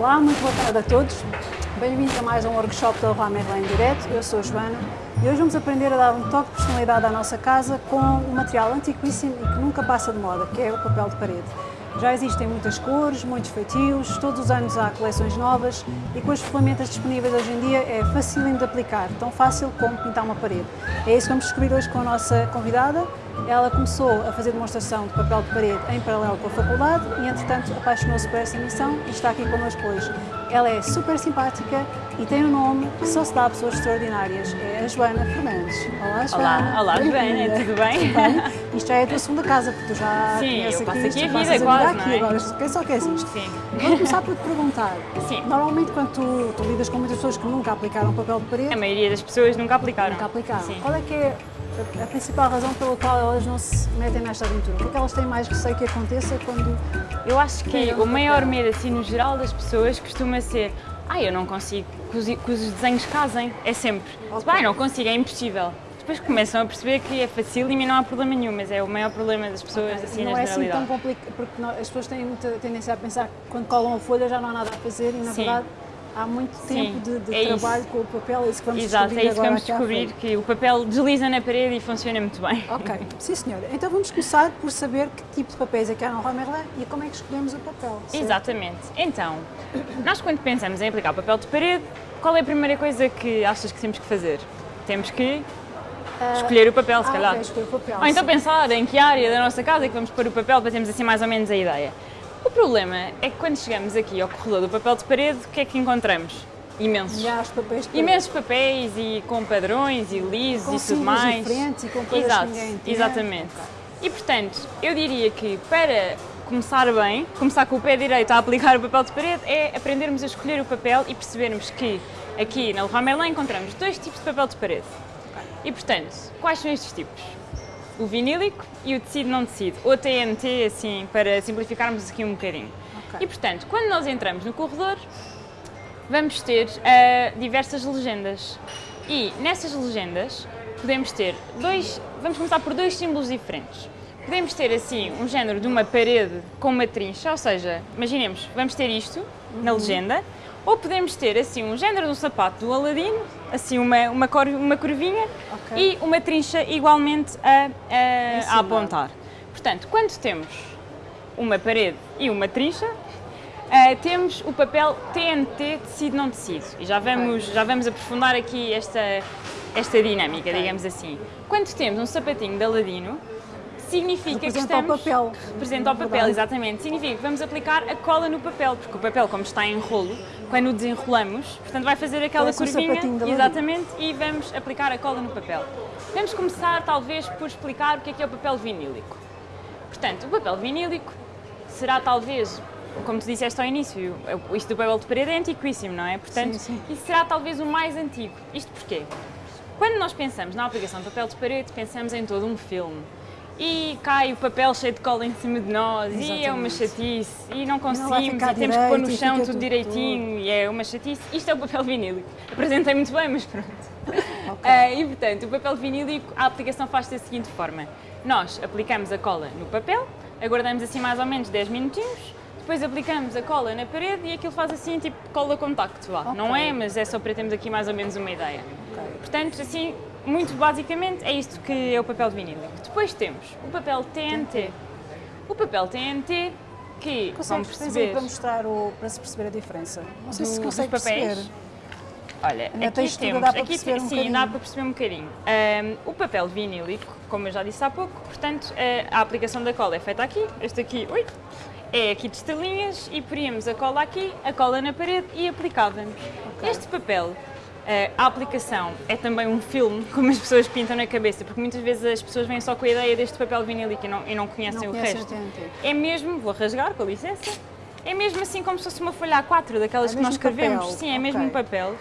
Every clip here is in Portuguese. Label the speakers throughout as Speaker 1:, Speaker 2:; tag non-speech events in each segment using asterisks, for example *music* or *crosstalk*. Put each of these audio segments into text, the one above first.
Speaker 1: Olá, muito boa tarde a todos. Bem-vindos a mais um workshop da Leroy Merlin Direto. Eu sou a Joana e hoje vamos aprender a dar um toque de personalidade à nossa casa com um material antiquíssimo e que nunca passa de moda, que é o papel de parede. Já existem muitas cores, muitos feitios, todos os anos há coleções novas e com as ferramentas disponíveis hoje em dia é fácil de aplicar, tão fácil como pintar uma parede. É isso que vamos descobrir hoje com a nossa convidada. Ela começou a fazer demonstração de papel de parede em paralelo com a faculdade e, entretanto, apaixonou-se por essa missão e está aqui connosco hoje. Ela é super simpática e tem um nome que só se dá a pessoas extraordinárias. É a Joana Fernandes. Olá, Joana.
Speaker 2: Olá, olá Joana, tudo bem?
Speaker 1: bem? Isto já é a tua segunda casa, porque tu já
Speaker 2: Sim, eu passo
Speaker 1: aqui,
Speaker 2: aqui a vida quase,
Speaker 1: aqui,
Speaker 2: não é?
Speaker 1: agora quem só queres isto.
Speaker 2: Sim.
Speaker 1: Vou começar por te perguntar.
Speaker 2: Sim.
Speaker 1: Normalmente quando tu, tu lidas com muitas pessoas que nunca aplicaram papel de parede,
Speaker 2: A maioria das pessoas nunca aplicaram.
Speaker 1: nunca aplicaram.
Speaker 2: Sim.
Speaker 1: Qual é que é a, principal razão pela qual elas não se metem nesta aventura? O que é que elas têm mais receio que aconteça quando...
Speaker 2: Eu acho que o maior medo, assim, no geral das pessoas costuma ser ah, eu não consigo que os, que os desenhos casem. É sempre.
Speaker 1: Ok.
Speaker 2: Bem, não consigo, é impossível. Depois começam a perceber que é fácil e não há problema nenhum, mas é o maior problema das pessoas, assim,
Speaker 1: não
Speaker 2: na
Speaker 1: é assim tão complicado, porque nó- as pessoas têm muita tendência a pensar que quando colam a folha já não há nada a fazer e na
Speaker 2: Sim.
Speaker 1: verdade há muito tempo de, de
Speaker 2: é isso.
Speaker 1: trabalho com o papel, é isso que vamos
Speaker 2: Exato,
Speaker 1: descobrir
Speaker 2: é isso que vamos descobrir, que o papel desliza na parede e funciona muito bem.
Speaker 1: Ok, sim senhora. Então vamos começar por saber que tipo de papéis é que há no Merlin e como é que escolhemos o papel. certo?
Speaker 2: Exatamente. Então, nós quando pensamos em aplicar papel de parede, qual é a primeira coisa que achas que temos que fazer? Temos que escolher o papel, se
Speaker 1: ah,
Speaker 2: calhar.
Speaker 1: o papel.
Speaker 2: Ou então
Speaker 1: sim.
Speaker 2: pensar em que área da nossa casa é que vamos pôr o papel para termos assim mais ou menos a ideia. O problema é que quando chegamos aqui ao corredor do papel de parede, o que é que encontramos? Imensos.
Speaker 1: E há os papéis de
Speaker 2: Imensos papéis e com padrões e lisos
Speaker 1: Com
Speaker 2: e tudo mais.
Speaker 1: diferentes e com coisas
Speaker 2: Exato,
Speaker 1: que.
Speaker 2: Exatamente. E portanto, eu diria que para começar bem, começar com o pé direito a aplicar o papel de parede, é aprendermos a escolher o papel e percebermos que aqui na Leroy Merlin encontramos dois tipos de papel de parede. E portanto, quais são estes tipos? O vinílico e o tecido não tecido, ou TNT, assim, para simplificarmos aqui um bocadinho.
Speaker 1: Ok.
Speaker 2: E portanto, quando nós entramos no corredor, vamos ter ah, diversas legendas. E nessas legendas podemos ter dois, vamos começar por dois símbolos diferentes. Podemos ter assim um género de uma parede com uma trincha, ou seja, imaginemos, vamos ter isto na legenda, ou podemos ter assim um género de um sapato do Aladino, assim uma, uma, cor, uma curvinha
Speaker 1: Ok.
Speaker 2: e uma trincha igualmente a, a- a apontar. Portanto, quando temos uma parede e uma trincha, Uh, temos o papel TNT tecido não tecido e já vamos, já vamos aprofundar aqui esta, esta dinâmica,
Speaker 1: Ok.
Speaker 2: digamos assim. Quando temos um sapatinho de Aladino, significa que
Speaker 1: Representa o
Speaker 2: estamos...
Speaker 1: papel.
Speaker 2: Representa o papel, exatamente. Significa que vamos aplicar a cola no papel, porque o papel, como está em rolo, quando o desenrolamos, portanto vai fazer aquela
Speaker 1: Parece
Speaker 2: curvinha, exatamente, e vamos aplicar a cola no papel. Vamos começar, talvez, por explicar o que é que é o papel vinílico. Portanto, o papel vinílico será talvez, como tu disseste ao início, isto do papel de parede é antiquíssimo, não é? Portanto,
Speaker 1: Sim, sim.
Speaker 2: isso será talvez o mais antigo. Isto porquê? Quando nós pensamos na aplicação de papel de parede, pensamos em todo um filme. E cai o papel cheio de cola em cima de nós, e é uma
Speaker 1: Exatamente.
Speaker 2: chatice, e não conseguimos,
Speaker 1: ficar
Speaker 2: e temos que pôr no
Speaker 1: direito,
Speaker 2: chão tudo
Speaker 1: tudo
Speaker 2: direitinho, e é uma chatice. Isto é o papel vinílico. Apresentei muito bem, mas pronto. *laughs*
Speaker 1: Ok.
Speaker 2: Ah, e portanto, o papel vinílico, a aplicação faz-se da seguinte forma: nós aplicamos a cola no papel, aguardamos assim mais ou menos 10 minutinhos, depois aplicamos a cola na parede e aquilo faz assim tipo cola contacto. Vá.
Speaker 1: Ok.
Speaker 2: Não é, mas é só para termos aqui mais ou menos uma ideia.
Speaker 1: Ok.
Speaker 2: Portanto, assim, muito basicamente é isto que é o papel vinílico. Depois temos o papel TNT. O papel TNT que,
Speaker 1: Consegues
Speaker 2: perceber,
Speaker 1: para mostrar o, para se perceber a diferença? Não sei se
Speaker 2: do-
Speaker 1: consegue
Speaker 2: dos papéis.
Speaker 1: perceber.
Speaker 2: Olha,
Speaker 1: Na
Speaker 2: aqui temos,
Speaker 1: dá para
Speaker 2: aqui
Speaker 1: perceber um
Speaker 2: sim,
Speaker 1: bocadinho.
Speaker 2: dá para perceber um bocadinho. Ahm, o papel vinílico, como eu já disse há pouco, portanto, a aplicação da cola é feita aqui, este aqui, ui, é aqui de estelinhas e poríamos a cola aqui, a cola na parede e aplicávamos. Este papel, a aplicação é também um filme, como as pessoas pintam na cabeça, porque muitas vezes as pessoas vêm só com a ideia deste papel vinílico e não, e não conhecem
Speaker 1: Não
Speaker 2: o
Speaker 1: conhecem
Speaker 2: resto.
Speaker 1: TNT.
Speaker 2: É mesmo, vou rasgar, com licença, é mesmo assim como se fosse uma folha A4, daquelas
Speaker 1: É
Speaker 2: que nós
Speaker 1: mesmo
Speaker 2: escrevemos.
Speaker 1: papel,
Speaker 2: Sim, é mesmo
Speaker 1: ok.
Speaker 2: um papel.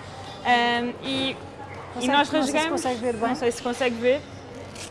Speaker 2: Ahm, e, e
Speaker 1: Consegue-
Speaker 2: nós
Speaker 1: não sei se
Speaker 2: rasgamos.
Speaker 1: consegue ver bem.
Speaker 2: Não sei se consegue ver.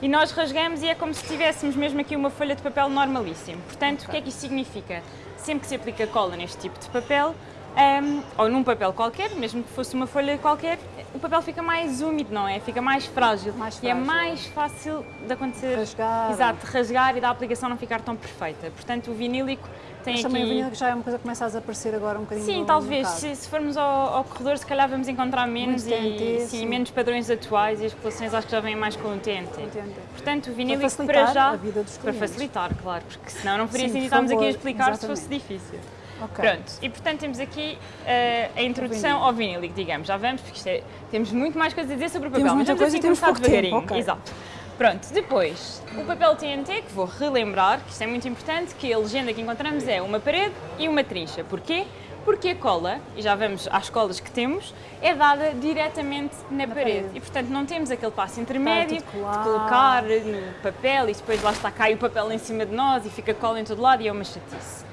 Speaker 2: E nós rasgamos e é como se tivéssemos mesmo aqui uma folha de papel normalíssimo. Portanto, o que é que isto significa? Sempre que se aplica cola neste tipo de papel, ahm, ou num papel qualquer, mesmo que fosse uma folha qualquer, o papel fica mais úmido, não é? Fica mais frágil.
Speaker 1: Mais
Speaker 2: E é
Speaker 1: frágil.
Speaker 2: mais fácil de acontecer.
Speaker 1: Rasgar.
Speaker 2: Exato, rasgar e da aplicação não ficar tão perfeita. Portanto, o vinílico Tem
Speaker 1: Mas
Speaker 2: aqui...
Speaker 1: também vinil que já é uma coisa que começa a desaparecer agora um bocadinho
Speaker 2: Sim, talvez. Se, se formos ao, ao corredor, se calhar vamos encontrar menos e
Speaker 1: TNT,
Speaker 2: sim, menos padrões atuais e as coleções acho que já vêm mais com o TNT.
Speaker 1: Entendo.
Speaker 2: Portanto, o vinílico para,
Speaker 1: facilitar
Speaker 2: já.
Speaker 1: a vida dos
Speaker 2: para
Speaker 1: clientes.
Speaker 2: facilitar, claro, porque senão não faria
Speaker 1: Sim,
Speaker 2: estarmos aqui a explicar se fosse
Speaker 1: exatamente.
Speaker 2: difícil.
Speaker 1: Ok.
Speaker 2: Pronto, e portanto temos aqui eh, a introdução ao vinílico, digamos. Já vamos, porque isto é- temos muito mais coisas a dizer sobre o papel,
Speaker 1: Temos
Speaker 2: mas
Speaker 1: muita
Speaker 2: vamos
Speaker 1: coisa
Speaker 2: assim
Speaker 1: temos
Speaker 2: começar
Speaker 1: pouco tempo,
Speaker 2: devagarinho.
Speaker 1: ok.
Speaker 2: Exato. Pronto, depois, o papel TNT, que vou relembrar, que isto é muito importante, que a legenda que encontramos é uma parede e uma trincha. Porquê? Porque a cola, e já vamos às colas que temos, é dada diretamente na, parede.
Speaker 1: parede.
Speaker 2: E portanto não temos aquele passo intermédio de colocar no papel e depois lá está, cai o papel em cima de nós e fica cola em todo lado e é uma chatice.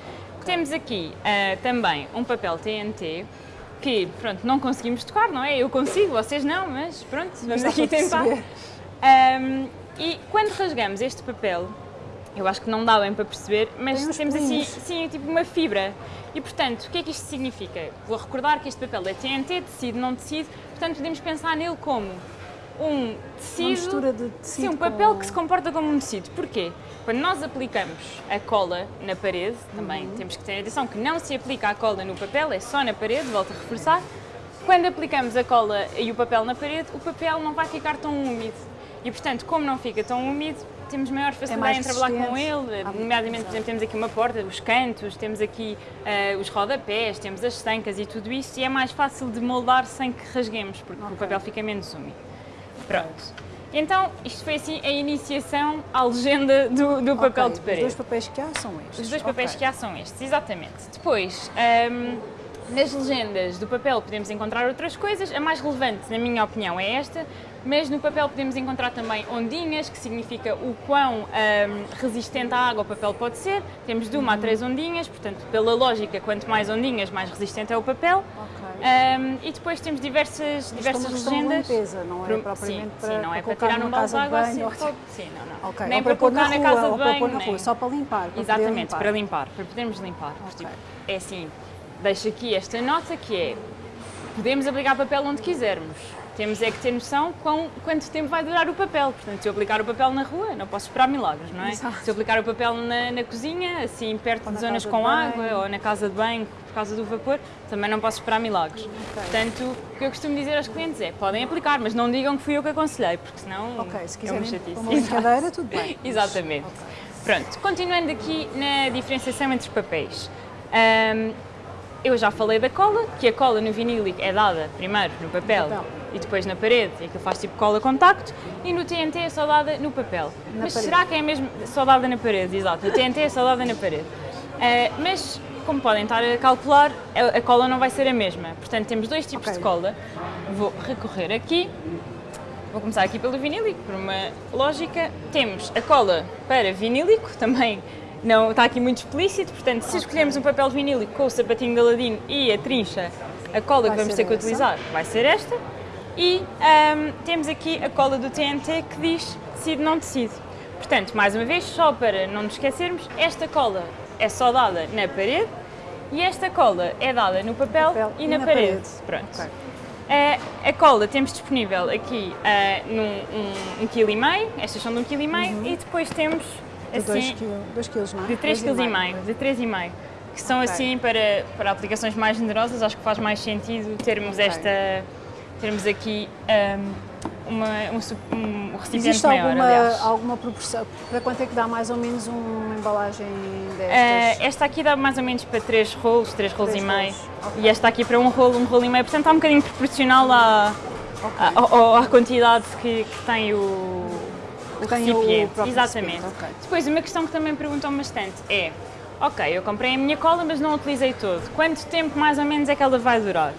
Speaker 2: Temos aqui ah, também um papel TNT que, pronto, não conseguimos tocar, não é? Eu consigo, vocês não, mas pronto, vamos
Speaker 1: Dá
Speaker 2: aqui tentar. Ahm, e quando rasgamos este papel, eu acho que não dá bem para perceber, mas
Speaker 1: Tem
Speaker 2: temos assim, sim, tipo uma fibra. E portanto, o que é que isto significa? Vou recordar que este papel é TNT, tecido, não tecido, portanto podemos pensar nele como um tecido.
Speaker 1: Uma mistura de tecido
Speaker 2: Sim, um papel
Speaker 1: com-
Speaker 2: que se comporta como um tecido. Porquê? Quando nós aplicamos a cola na parede, também
Speaker 1: Uhum.
Speaker 2: temos que ter atenção que não se aplica a cola no papel, é só na parede, volto a reforçar. Quando aplicamos a cola e o papel na parede, o papel não vai ficar tão úmido. E portanto, como não fica tão úmido, temos maior facilidade
Speaker 1: mais
Speaker 2: em trabalhar com ele,
Speaker 1: Ah,
Speaker 2: nomeadamente, por exemplo, temos aqui uma porta, os cantos, temos aqui eh, os rodapés, temos as estancas e tudo isso, e é mais fácil de moldar sem que rasguemos, porque o
Speaker 1: Ok.
Speaker 2: papel fica menos úmido. Pronto. Então, isto foi assim a iniciação à legenda do, do papel
Speaker 1: Ok,
Speaker 2: de parede.
Speaker 1: Os dois papéis que há são estes.
Speaker 2: Os dois papéis
Speaker 1: Ok.
Speaker 2: que há são estes, exatamente. Depois, hum, nas legendas do papel podemos encontrar outras coisas. A mais relevante, na minha opinião, é esta. Mas no papel podemos encontrar também ondinhas, que significa o quão hum, resistente à água o papel pode ser. Temos de uma
Speaker 1: Uhum.
Speaker 2: a três ondinhas, portanto, pela lógica, quanto mais ondinhas, mais resistente é o papel.
Speaker 1: Ok.
Speaker 2: Hum, e depois temos diversas,
Speaker 1: é
Speaker 2: diversas legendas.
Speaker 1: limpeza, não é
Speaker 2: Pro-
Speaker 1: propriamente
Speaker 2: sim,
Speaker 1: para,
Speaker 2: sim, não é para tirar
Speaker 1: numa
Speaker 2: balde de água assim,
Speaker 1: ou-
Speaker 2: sim, não, não.
Speaker 1: Ok,
Speaker 2: Nem para
Speaker 1: pôr
Speaker 2: colocar na
Speaker 1: rua,
Speaker 2: casa de
Speaker 1: para
Speaker 2: banho,
Speaker 1: pôr na
Speaker 2: nem-
Speaker 1: rua, só para limpar. para
Speaker 2: Exatamente,
Speaker 1: limpar.
Speaker 2: para limpar, para podermos limpar. Porque,
Speaker 1: Ok.
Speaker 2: tipo, é assim, deixo aqui esta nota que é, podemos aplicar papel onde quisermos. Temos é que ter noção quão, quanto tempo vai durar o papel. Portanto, se eu aplicar o papel na rua, não posso esperar milagres, não é?
Speaker 1: Exato.
Speaker 2: Se eu aplicar o papel na, na cozinha, assim, perto de
Speaker 1: na
Speaker 2: zonas com
Speaker 1: de
Speaker 2: água, ou na casa de banho, por causa do vapor, também não posso esperar milagres. Portanto, o que eu costumo dizer aos clientes é, podem aplicar, mas não digam que fui eu que aconselhei, porque senão
Speaker 1: Ok, se
Speaker 2: é uma
Speaker 1: quiserem
Speaker 2: chatice.
Speaker 1: uma brincadeira, tudo bem. *laughs*
Speaker 2: Exatamente.
Speaker 1: ok.
Speaker 2: Pronto, continuando aqui na diferenciação entre papéis. Ahm, eu já falei da cola, que a cola no vinílico é dada primeiro no papel,
Speaker 1: papel.
Speaker 2: E depois na parede, e que faz tipo cola contacto, e no TNT é só dada no papel.
Speaker 1: Na
Speaker 2: mas
Speaker 1: parede.
Speaker 2: será que é mesmo só dada na parede? Exato, no TNT é só dada na parede. Ah, mas, como podem estar a calcular, a, a cola não vai ser a mesma. Portanto, temos dois tipos
Speaker 1: Ok.
Speaker 2: de cola. Vou recorrer aqui. Vou começar aqui pelo vinílico, por uma lógica. Temos a cola para vinílico, também não está aqui muito explícito, portanto, se escolhermos um papel vinílico com o sapatinho de Aladino e a trincha, a cola
Speaker 1: Vai
Speaker 2: que vamos ter que
Speaker 1: essa.
Speaker 2: utilizar vai ser esta. E ahm, temos aqui a cola do TNT que diz tecido não tecido. Portanto, mais uma vez, só para não nos esquecermos, esta cola é só dada na parede e esta cola é dada no papel,
Speaker 1: Papel
Speaker 2: e, na, parede. Pronto.
Speaker 1: Ok.
Speaker 2: Eh, a cola temos disponível aqui eh, num um, um quilo e meio, estas são de um quilo e meio, e depois temos
Speaker 1: De 2
Speaker 2: assim
Speaker 1: quilos, quilos, não é?
Speaker 2: de 3
Speaker 1: Dois
Speaker 2: kg e meio, de 3 e meio, que são
Speaker 1: Ok.
Speaker 2: assim para, para aplicações mais generosas, acho que faz mais sentido termos
Speaker 1: Ok.
Speaker 2: esta, termos aqui ehm, uma, um, um recipiente
Speaker 1: Existe
Speaker 2: maior,
Speaker 1: alguma,
Speaker 2: aliás.
Speaker 1: alguma proporção? Para quanto é que dá mais ou menos uma embalagem destas?
Speaker 2: esta aqui dá mais ou menos para 3 rolos, 3 rolos
Speaker 1: Três
Speaker 2: e meio.
Speaker 1: rolos, ok.
Speaker 2: E esta aqui para um rolo, um rolo e meio. Portanto, está um bocadinho proporcional à, à, ao- à quantidade que, que tem o, o
Speaker 1: o
Speaker 2: recipiente.
Speaker 1: próprio
Speaker 2: Exatamente.
Speaker 1: recipiente, ok.
Speaker 2: Depois, uma questão que também perguntam bastante é: ok, eu comprei a minha cola, mas não a utilizei todo. Quanto tempo mais ou menos é que ela vai durar?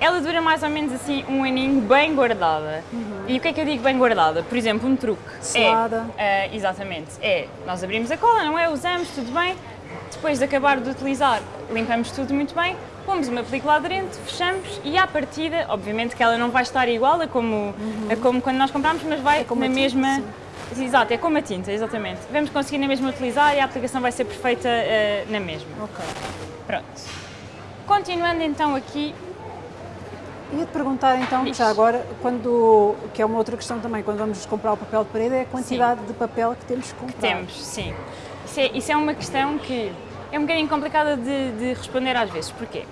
Speaker 2: Ela dura mais ou menos assim um aninho bem guardada. E o que é que eu digo bem guardada? Por exemplo, um truque.
Speaker 1: Selada.
Speaker 2: É, ah, exatamente. É, nós abrimos a cola, não é? Usamos, tudo bem. Depois de acabar de utilizar, limpamos tudo muito bem, pomos uma película aderente, fechamos e à partida, obviamente que ela não vai estar igual a como, a como quando nós compramos, mas vai
Speaker 1: É como
Speaker 2: na
Speaker 1: tinta,
Speaker 2: mesma... Exato, é como a tinta, exatamente. Vamos conseguir na mesma utilizar e a aplicação vai ser perfeita ah, na mesma.
Speaker 1: Ok.
Speaker 2: Pronto. Continuando então aqui,
Speaker 1: Ia-te perguntar então,
Speaker 2: Diz.
Speaker 1: já agora, quando, que é uma outra questão também, quando vamos comprar o papel de parede, é a quantidade de papel que temos que comprar.
Speaker 2: temos, sim. Isso é, isso é uma questão que é um bocadinho complicada de, de responder às vezes. Porquê?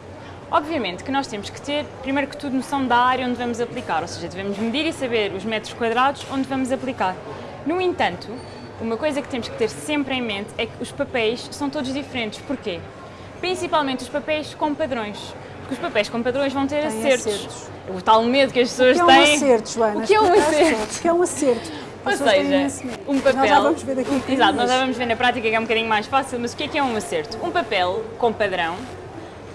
Speaker 2: Obviamente que nós temos que ter, primeiro que tudo, noção da área onde vamos aplicar, ou seja, devemos medir e saber os metros quadrados onde vamos aplicar. No entanto, uma coisa que temos que ter sempre em mente é que os papéis são todos diferentes. Porquê? Principalmente os papéis com padrões. Porque os papéis com padrões vão ter
Speaker 1: Têm
Speaker 2: acertos.
Speaker 1: acertos.
Speaker 2: O tal medo que as pessoas
Speaker 1: O que é um
Speaker 2: têm.
Speaker 1: acerto, Joana?
Speaker 2: O que é um acerto?
Speaker 1: O que é um acerto?
Speaker 2: Ou
Speaker 1: têm
Speaker 2: seja, um papel.
Speaker 1: Nós já vamos ver daqui
Speaker 2: Exato, nós já vamos ver na prática que é um bocadinho mais fácil, mas o que é que é um acerto? Um papel com padrão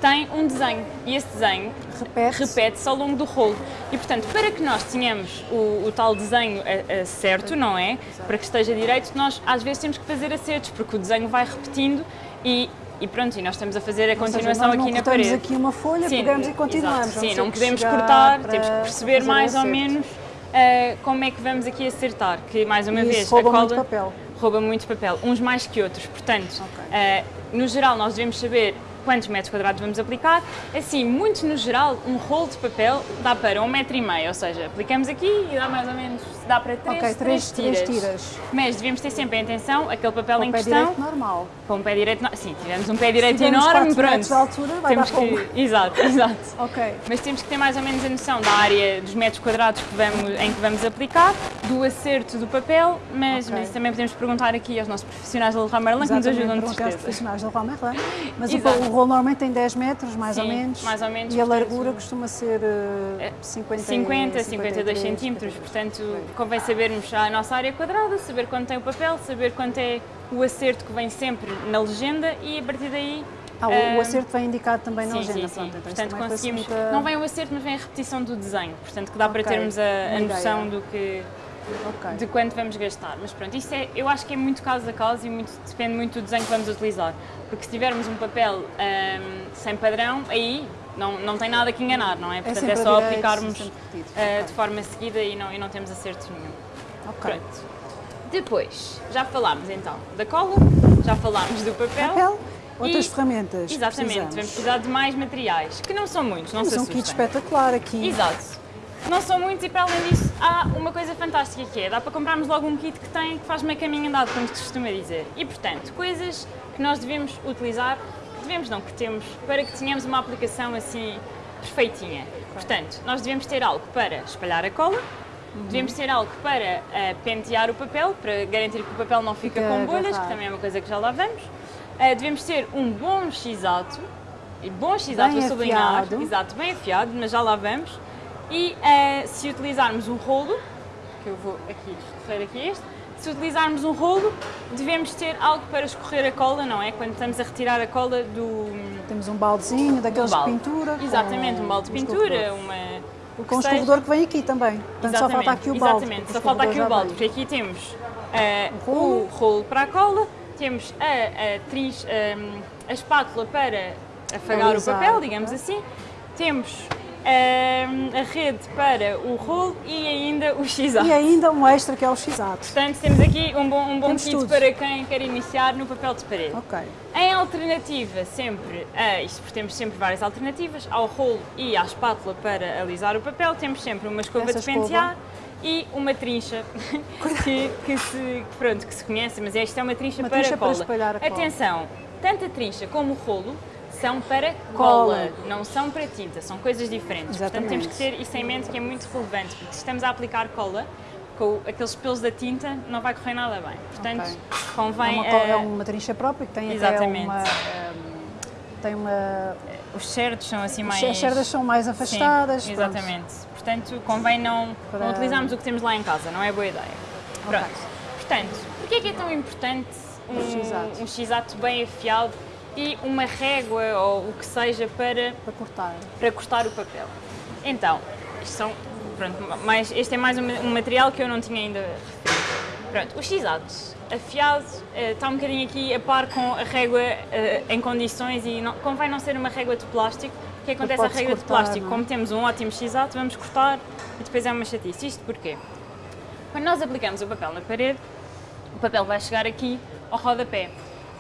Speaker 2: tem um desenho e esse desenho
Speaker 1: Repete.
Speaker 2: repete-se ao longo do rolo. E portanto, para que nós tenhamos o, o tal desenho a- a certo, não é? Para que esteja direito, nós às vezes temos que fazer acertos, porque o desenho vai repetindo e, e pronto, e nós estamos a fazer a
Speaker 1: seja,
Speaker 2: continuação
Speaker 1: nós não
Speaker 2: aqui na parede.
Speaker 1: aqui uma folha,
Speaker 2: Sim,
Speaker 1: pegamos e continuamos.
Speaker 2: exato. Sim, não podemos cortar, temos que perceber mais ou menos ah, como é que vamos aqui acertar, que mais uma
Speaker 1: E
Speaker 2: vez
Speaker 1: rouba
Speaker 2: a cola
Speaker 1: muito papel.
Speaker 2: rouba muito papel, uns mais que outros. Portanto,
Speaker 1: Ok.
Speaker 2: ah, no geral nós devemos saber quantos metros quadrados vamos aplicar. Assim, muito no geral, um rolo de papel dá para um metro e meio, ou seja, aplicamos aqui e dá mais ou menos, dá para três,
Speaker 1: Ok, três,
Speaker 2: três
Speaker 1: três
Speaker 2: tiras.
Speaker 1: tiras.
Speaker 2: Mas devemos ter sempre em atenção aquele papel
Speaker 1: Com
Speaker 2: em
Speaker 1: o pé
Speaker 2: questão.
Speaker 1: direito normal.
Speaker 2: Com um pé direito, no- sim, tivemos um pé direito enorme, pronto.
Speaker 1: de altura, vai
Speaker 2: temos
Speaker 1: dar
Speaker 2: que, *laughs* Exato, exato.
Speaker 1: Ok.
Speaker 2: Mas temos que ter mais ou menos a noção da área dos metros quadrados que vamos, em que vamos aplicar, do acerto do papel, mas,
Speaker 1: Ok.
Speaker 2: mas também podemos perguntar aqui aos nossos profissionais da Leroy Merlin que nos ajudam de certeza.
Speaker 1: profissionais da Leroy Merlin. Mas o,
Speaker 2: Exato.
Speaker 1: o rolo normalmente tem 10 metros, mais ou
Speaker 2: Sim,
Speaker 1: menos.
Speaker 2: mais ou menos,
Speaker 1: E a largura costuma ser eh, 50,
Speaker 2: 50, 52
Speaker 1: 53,
Speaker 2: centímetros,
Speaker 1: 53.
Speaker 2: portanto convém sabermos a nossa área quadrada, saber quanto tem o papel, saber quanto é o acerto que vem sempre na legenda e a partir daí
Speaker 1: Ah, o,
Speaker 2: ah,
Speaker 1: acerto vem indicado também na
Speaker 2: Sim,
Speaker 1: legenda.
Speaker 2: sim, sim.
Speaker 1: pronto, então
Speaker 2: Portanto, conseguimos.
Speaker 1: facilita-
Speaker 2: Não vem o acerto, mas vem a repetição do desenho. Portanto, que dá para
Speaker 1: Ok,
Speaker 2: termos a, a noção do que,
Speaker 1: Ok.
Speaker 2: de quanto vamos gastar. Mas pronto, isso é, eu acho que é muito caso a caso e muito, depende muito do desenho que vamos utilizar. Porque se tivermos um papel ahm, sem padrão, aí não, não tem nada que enganar, não é? Portanto, é,
Speaker 1: a
Speaker 2: só
Speaker 1: direito,
Speaker 2: aplicarmos
Speaker 1: sempre repetido.
Speaker 2: ah,
Speaker 1: Ok.
Speaker 2: de forma seguida e não, e não temos acerto nenhum.
Speaker 1: Ok.
Speaker 2: Pronto. Depois, já falámos então da cola, já falámos do papel.
Speaker 1: Papel, outras
Speaker 2: e-
Speaker 1: Ferramentas.
Speaker 2: Exatamente,
Speaker 1: precisamos.
Speaker 2: vamos precisar de mais materiais, que não são muitos, não
Speaker 1: Temos
Speaker 2: se
Speaker 1: um
Speaker 2: assustem.
Speaker 1: kit espetacular aqui.
Speaker 2: Exato. Não são muitos e para além disso há uma coisa fantástica que é, dá para comprarmos logo um kit que tem, que faz meio caminho andado, como se costuma dizer. E portanto, coisas que nós devemos utilizar, devemos não, que temos, para que tenhamos uma aplicação assim perfeitinha. Portanto, nós devemos ter algo para espalhar a cola, devemos ter algo para ah, pentear o papel, para garantir que o papel não fica
Speaker 1: Fica
Speaker 2: com bolhas, que também é uma coisa que já lá vamos. Ah, devemos ter um bom x-ato, e bom
Speaker 1: Bem
Speaker 2: a sublinhar, exato, bem afiado, mas já lá vamos. E eh, se utilizarmos um rolo, que eu vou aqui referir aqui este, se utilizarmos um rolo, devemos ter algo para escorrer a cola, não é? Quando estamos a retirar a cola do,
Speaker 1: Temos um baldezinho daqueles
Speaker 2: do balde.
Speaker 1: de pintura. com
Speaker 2: Exatamente, um balde de
Speaker 1: um
Speaker 2: pintura,
Speaker 1: escorredor.
Speaker 2: uma...
Speaker 1: Com o
Speaker 2: que seja-
Speaker 1: escorredor que vem aqui também. Portanto, só falta aqui o balde.
Speaker 2: Exatamente, só
Speaker 1: o
Speaker 2: falta aqui o balde, porque aqui temos eh,
Speaker 1: O
Speaker 2: o
Speaker 1: rolo.
Speaker 2: rolo para a cola, temos a, a, ehm, a espátula para afagar o
Speaker 1: Alisar
Speaker 2: papel,
Speaker 1: o
Speaker 2: digamos
Speaker 1: papel.
Speaker 2: assim, temos a rede para o rolo e ainda o x
Speaker 1: E ainda um extra que é o x-ato.
Speaker 2: Portanto, temos aqui um bom, um bom
Speaker 1: Temos
Speaker 2: kit
Speaker 1: tudo.
Speaker 2: para quem quer iniciar no papel de parede.
Speaker 1: Ok.
Speaker 2: Em alternativa, sempre, a, isto porque temos sempre várias alternativas, ao rolo e à espátula para alisar o papel, temos sempre uma escova
Speaker 1: Essa
Speaker 2: de pentear e uma trincha *laughs* que, que se, pronto, que se conhece, mas esta é uma trincha
Speaker 1: Uma
Speaker 2: para
Speaker 1: trincha para
Speaker 2: cola.
Speaker 1: espalhar a cola.
Speaker 2: Atenção, tanto a trincha como o rolo são para
Speaker 1: Cola.
Speaker 2: cola, não são para tinta, são coisas diferentes. Portanto,
Speaker 1: Exatamente.
Speaker 2: temos que ter isso em mente que é muito relevante, porque se estamos a aplicar cola, com aqueles pelos da tinta, não vai correr nada bem. Portanto,
Speaker 1: Ok.
Speaker 2: convém...
Speaker 1: é, uma, co- é
Speaker 2: eh,
Speaker 1: uma trincha própria que tem
Speaker 2: Exatamente.
Speaker 1: até uma. ehm, tem uma.
Speaker 2: Os cerdos são assim mais...
Speaker 1: As cerdas são mais afastadas.
Speaker 2: Sim,
Speaker 1: pronto.
Speaker 2: exatamente. Portanto, convém não,
Speaker 1: Para-
Speaker 2: não utilizarmos o que temos lá em casa, não é boa ideia. Pronto. Portanto, porquê é que é tão importante
Speaker 1: Um x-ato.
Speaker 2: um, um x-ato bem afiado e uma régua ou o que seja para,
Speaker 1: Para cortar.
Speaker 2: para cortar o papel? Então, são, pronto, mais, este é mais um, um material que eu não tinha ainda. Pronto, o x-ato afiado eh, está um bocadinho aqui a par com a régua eh, em condições e não, convém não ser uma régua de plástico. O que acontece à
Speaker 1: pode-se
Speaker 2: régua de
Speaker 1: cortar,
Speaker 2: plástico?
Speaker 1: não é?
Speaker 2: Como temos um ótimo x-ato, vamos cortar e depois é uma chatice. Isto porquê? Quando nós aplicamos o papel na parede, o papel vai chegar aqui ao rodapé.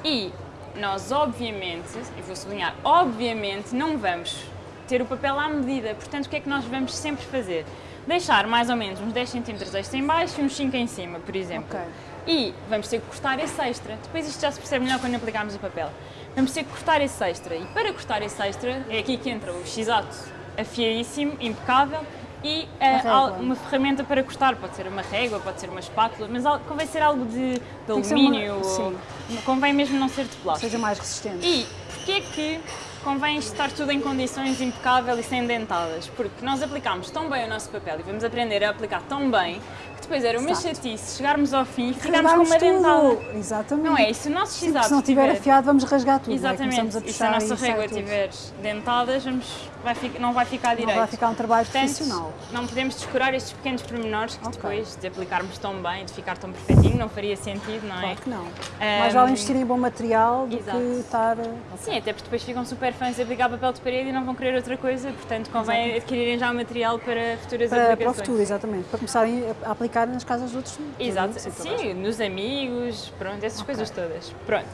Speaker 2: E nós, obviamente, e vou sublinhar, obviamente, não vamos ter o papel à medida. Portanto, o que é que nós vamos sempre fazer? Deixar mais ou menos uns 10 cm extra em baixo e uns 5 em cima, por exemplo.
Speaker 1: Ok.
Speaker 2: E vamos ter que cortar esse extra. Depois isto já se percebe melhor quando aplicarmos o papel. vamos ter que cortar esse extra. E para cortar esse extra, é aqui que entra o x-ato afiadíssimo, impecável, e uh,
Speaker 1: régua.
Speaker 2: uma ferramenta para cortar, pode ser uma régua, pode ser uma espátula, mas convém ser algo de, de
Speaker 1: uma-
Speaker 2: alumínio, ou-
Speaker 1: sim.
Speaker 2: convém mesmo não ser de plástico.
Speaker 1: Seja mais resistente.
Speaker 2: E porquê que convém estar tudo em condições impecável e sem dentadas? Porque nós aplicámos tão bem o nosso papel e vamos aprender a aplicar tão bem que depois era uma
Speaker 1: Exato.
Speaker 2: chatice chegarmos ao fim e ficarmos com uma dentada.
Speaker 1: tudo. Exatamente.
Speaker 2: Não é? E se o nosso
Speaker 1: Sim, se não estiver afiado, vamos rasgar tudo. é?
Speaker 2: Exatamente.
Speaker 1: Começamos a
Speaker 2: E se a nossa régua tiver dentadas, vamos, vai fi- não vai ficar direito.
Speaker 1: Não vai ficar um trabalho
Speaker 2: Portanto,
Speaker 1: profissional.
Speaker 2: não podemos descurar estes pequenos pormenores que
Speaker 1: Ok.
Speaker 2: depois de aplicarmos tão bem, de ficar tão perfeitinho, não faria sentido, não é?
Speaker 1: Claro que não.
Speaker 2: Ahm,
Speaker 1: Mais vale investir em bom material do
Speaker 2: exato.
Speaker 1: que estar.
Speaker 2: Sim, até porque depois ficam super fãs de aplicar papel de parede e não vão querer outra coisa, portanto convém adquirirem já material para futuras
Speaker 1: Para, para o
Speaker 2: aplicações.
Speaker 1: futuro, exatamente. Para começarem a aplicar nas casas de outros.
Speaker 2: Exato,
Speaker 1: a gente.
Speaker 2: sim, nos amigos, pronto, essas
Speaker 1: Ok.
Speaker 2: coisas todas. Pronto.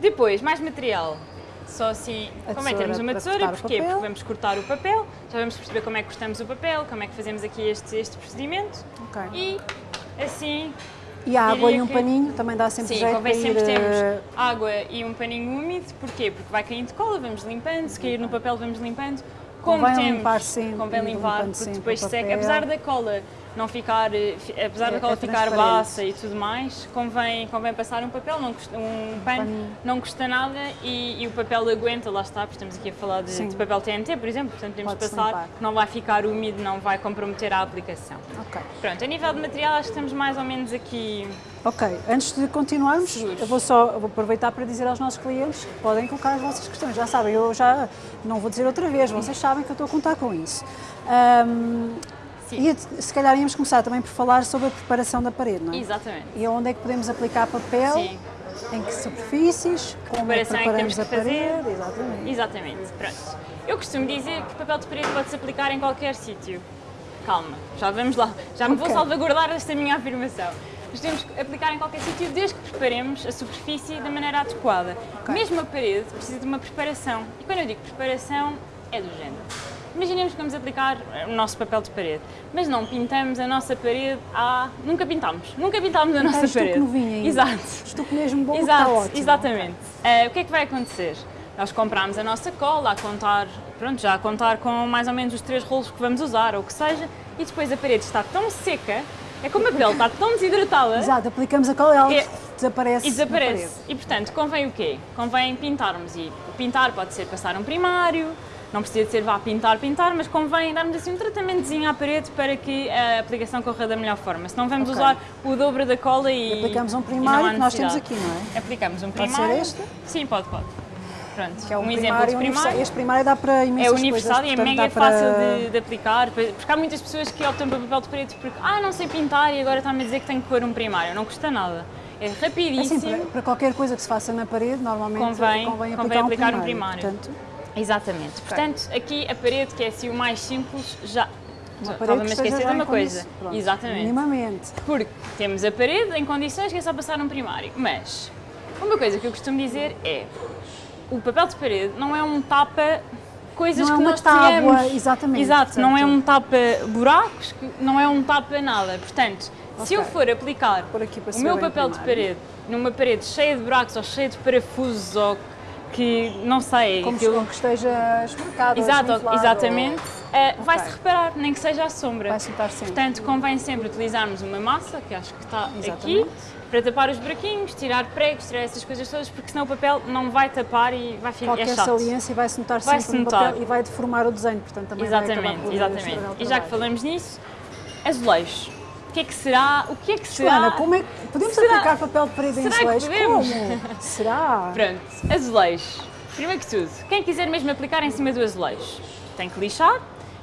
Speaker 2: Depois, mais material. Só assim,
Speaker 1: A
Speaker 2: convém
Speaker 1: tesoura
Speaker 2: termos uma
Speaker 1: para
Speaker 2: tesoura, porquê? Porque vamos cortar o papel, já vamos perceber como é que cortamos o papel, como é que fazemos aqui este, este procedimento
Speaker 1: Ok.
Speaker 2: e assim
Speaker 1: E a água e um
Speaker 2: que-
Speaker 1: paninho também dá sempre
Speaker 2: Sim,
Speaker 1: jeito
Speaker 2: convém
Speaker 1: para ir.
Speaker 2: sempre termos
Speaker 1: eh,
Speaker 2: água e um paninho úmido, porquê? Porque vai caindo cola, vamos limpando, se cair no papel vamos limpando. Como
Speaker 1: Convém
Speaker 2: temos,
Speaker 1: limpar sempre,
Speaker 2: convém
Speaker 1: ir
Speaker 2: limpar, porque depois seca, apesar da cola não ficar, eh, apesar
Speaker 1: É-
Speaker 2: da cola
Speaker 1: é
Speaker 2: ficar baça e tudo mais, convém, convém passar um papel, não custa, um pano,
Speaker 1: paninho.
Speaker 2: não custa nada e, e o papel aguenta, lá está, porque estamos aqui a falar de, de papel TNT, por exemplo, portanto podemos
Speaker 1: Pode-se
Speaker 2: passar,
Speaker 1: limpar.
Speaker 2: não vai ficar úmido, não vai comprometer a aplicação.
Speaker 1: Ok.
Speaker 2: Pronto, a nível de material acho que estamos mais ou menos aqui
Speaker 1: Ok, antes de continuarmos,
Speaker 2: Seguros.
Speaker 1: eu vou só eu vou aproveitar para dizer aos nossos clientes que podem colocar as vossas questões. Já sabem, eu já não vou dizer outra vez, vocês sabem que eu estou a contar com isso. Ahm,
Speaker 2: Sim.
Speaker 1: e se calhar íamos começar também por falar sobre a preparação da parede, não é?
Speaker 2: Exatamente.
Speaker 1: E onde é que podemos aplicar papel,
Speaker 2: Sim.
Speaker 1: em que superfícies, como é que
Speaker 2: preparação é que
Speaker 1: preparamos
Speaker 2: temos que
Speaker 1: a
Speaker 2: fazer.
Speaker 1: parede, exatamente.
Speaker 2: Exatamente, pronto. Eu costumo dizer que papel de parede pode-se aplicar em qualquer sítio. Calma, já vamos lá. Já me vou
Speaker 1: Ok.
Speaker 2: salvaguardar esta minha afirmação. Mas temos que aplicar em qualquer sítio desde que preparemos a superfície da maneira adequada.
Speaker 1: Ok.
Speaker 2: Mesmo a parede precisa de uma preparação. E quando eu digo preparação, é do género. Imaginemos que vamos aplicar o nosso papel de parede, mas não pintamos a nossa parede há... Nunca pintámos. Nunca pintámos a nossa
Speaker 1: estuque
Speaker 2: parede.
Speaker 1: novinho ainda.
Speaker 2: Exato.
Speaker 1: Estuque mesmo bom,
Speaker 2: Exato,
Speaker 1: está ótimo.
Speaker 2: exatamente. Eh, o que é que vai acontecer? Nós compramos a nossa cola, a contar, pronto, já a contar com mais ou menos os três rolos que vamos usar, ou o que seja, e depois a parede está tão seca, é como a pele está tão desidratada
Speaker 1: Exato, aplicamos a cola e ela
Speaker 2: É-
Speaker 1: desaparece.
Speaker 2: e desaparece. E portanto, convém o quê? Convém pintarmos. E o pintar pode ser passar um primário, não precisa de ser vá pintar, pintar, mas convém darmos assim um tratamentozinho à parede para que a aplicação corra da melhor forma. Senão vamos
Speaker 1: Ok.
Speaker 2: usar o dobro da cola e.
Speaker 1: Aplicamos um primário que nós temos aqui, não é?
Speaker 2: Aplicamos um
Speaker 1: Pode ser
Speaker 2: primário.
Speaker 1: este?
Speaker 2: Sim, pode, pode. Pronto,
Speaker 1: Que é um,
Speaker 2: um exemplo
Speaker 1: primário
Speaker 2: de primário.
Speaker 1: Este primário dá para
Speaker 2: É
Speaker 1: imensas
Speaker 2: universal
Speaker 1: coisas,
Speaker 2: e é mega
Speaker 1: para-
Speaker 2: fácil de, de aplicar, porque há muitas pessoas que optam por papel de parede porque, ah, não sei pintar e agora está-me a dizer que tenho que pôr um primário. Não custa nada. É
Speaker 1: Assim,
Speaker 2: rapidíssimo.
Speaker 1: para, para qualquer coisa que se faça na parede, normalmente
Speaker 2: Convém-
Speaker 1: convém,
Speaker 2: convém
Speaker 1: aplicar,
Speaker 2: aplicar um
Speaker 1: um
Speaker 2: primário.
Speaker 1: primário. Portanto,
Speaker 2: Exatamente. Portanto, aqui a parede, que é assim o mais simples, já. Estava-me a esquecer de uma coisa.
Speaker 1: pronto,
Speaker 2: Exatamente.
Speaker 1: Minimamente.
Speaker 2: Porque temos a parede em condições que é só passar um primário. Mas uma coisa que eu costumo dizer é o papel de parede não é um tapa coisas
Speaker 1: Não é
Speaker 2: que
Speaker 1: uma
Speaker 2: nós
Speaker 1: tábua,
Speaker 2: tenhamos.
Speaker 1: exatamente,
Speaker 2: Exato, não é
Speaker 1: portanto-
Speaker 2: um tapa buracos, não é um tapa nada. Portanto, se eu for aplicar
Speaker 1: Por aqui para
Speaker 2: o meu papel de
Speaker 1: primário.
Speaker 2: parede numa parede cheia de buracos ou cheia de parafusos ou que não sei,
Speaker 1: Como
Speaker 2: aquilo-
Speaker 1: se- que esteja esburacado ou
Speaker 2: Exato, exatamente. Eh, Vai-se
Speaker 1: Ok.
Speaker 2: reparar, nem que seja à sombra.
Speaker 1: Vai-se notar sempre.
Speaker 2: Portanto, convém sempre utilizarmos uma massa, que acho que está aqui,
Speaker 1: Exatamente.
Speaker 2: para tapar os buraquinhos, tirar pregos, tirar essas coisas todas, porque senão o papel não vai tapar e vai ficar
Speaker 1: Qualquer
Speaker 2: é chato.
Speaker 1: saliência vai-se notar
Speaker 2: Vai-se
Speaker 1: sempre no papel e vai deformar o desenho, portanto também vai
Speaker 2: Exatamente,
Speaker 1: por
Speaker 2: exatamente. E já que falamos nisso, azulejos. O que é que será? O que é que será?
Speaker 1: Joana, como é que podemos
Speaker 2: Será-
Speaker 1: aplicar papel de parede em
Speaker 2: Será que
Speaker 1: azulejos? Como? Será? *laughs*
Speaker 2: Pronto, azulejos. Primeiro que tudo, quem quiser mesmo aplicar em cima do azulejo, tem que lixar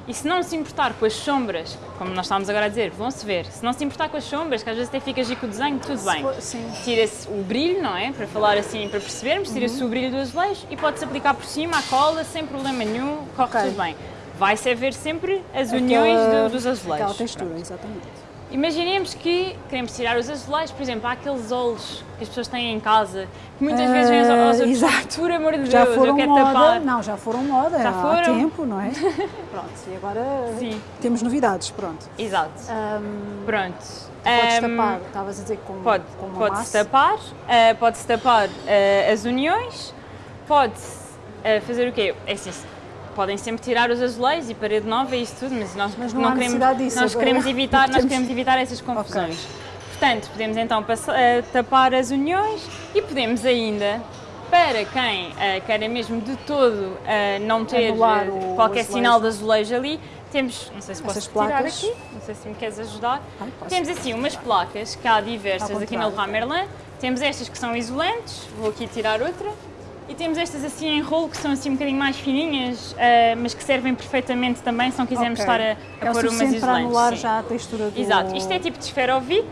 Speaker 2: e se não se importar com as sombras, como nós estávamos agora a dizer, vão-se ver, se não se importar com as sombras, que às vezes até fica giro com o desenho, tudo bem. Tira-se o brilho, não é? Para falar assim, para percebermos, tira-se
Speaker 1: Uhum.
Speaker 2: o brilho do azulejo e pode-se aplicar por cima a cola sem problema nenhum, corre
Speaker 1: Ok.
Speaker 2: tudo bem. Vai-se ver sempre as uniões
Speaker 1: Aquela-
Speaker 2: do- dos azulejos.
Speaker 1: Aquela textura, exatamente.
Speaker 2: Imaginemos que queremos tirar os azulejos, por exemplo, há aqueles olhos que as pessoas têm em casa, que muitas vezes vêm aos
Speaker 1: Ah,
Speaker 2: olhos
Speaker 1: exato.
Speaker 2: por amor de
Speaker 1: Já
Speaker 2: Deus, eu
Speaker 1: foram
Speaker 2: quero
Speaker 1: moda,
Speaker 2: tapar.
Speaker 1: não, já foram moda
Speaker 2: Já
Speaker 1: há
Speaker 2: foram?
Speaker 1: tempo, não é? *laughs* Pronto, e agora
Speaker 2: Sim.
Speaker 1: temos novidades, pronto.
Speaker 2: Exato.
Speaker 1: Ahm,
Speaker 2: Pronto.
Speaker 1: Podes tapar, estavas a dizer com,
Speaker 2: Pode,
Speaker 1: com uma
Speaker 2: pode-se
Speaker 1: massa.
Speaker 2: tapar, ah, pode-se tapar ah, as uniões, pode uh, fazer o quê? É assim, podem sempre tirar os azulejos e parede nova e isso tudo, mas nós
Speaker 1: Mas não
Speaker 2: não, queremos,
Speaker 1: disso
Speaker 2: nós queremos evitar, nós queremos evitar essas confusões. Portanto, podemos então passa- eh, tapar as uniões e podemos ainda, para quem eh, queira mesmo de todo eh, não ter qualquer
Speaker 1: azulejo.
Speaker 2: sinal de azulejo ali, temos, não sei se posso
Speaker 1: Essas
Speaker 2: tirar
Speaker 1: placas.
Speaker 2: aqui, não sei se me queres ajudar.
Speaker 1: Ai, posso.
Speaker 2: temos assim umas placas que há diversas aqui
Speaker 1: contrário.
Speaker 2: Leroy Merlin. Temos estas que são isolantes, vou aqui tirar outra. E temos estas assim em rolo que são assim um bocadinho mais fininhas, eh, mas que servem perfeitamente também se não quisermos
Speaker 1: Ok.
Speaker 2: estar a, a
Speaker 1: é
Speaker 2: pôr umas
Speaker 1: suficiente para
Speaker 2: isolantes.
Speaker 1: anular
Speaker 2: sim.
Speaker 1: já a textura do...
Speaker 2: Exato, isto é tipo de esferovite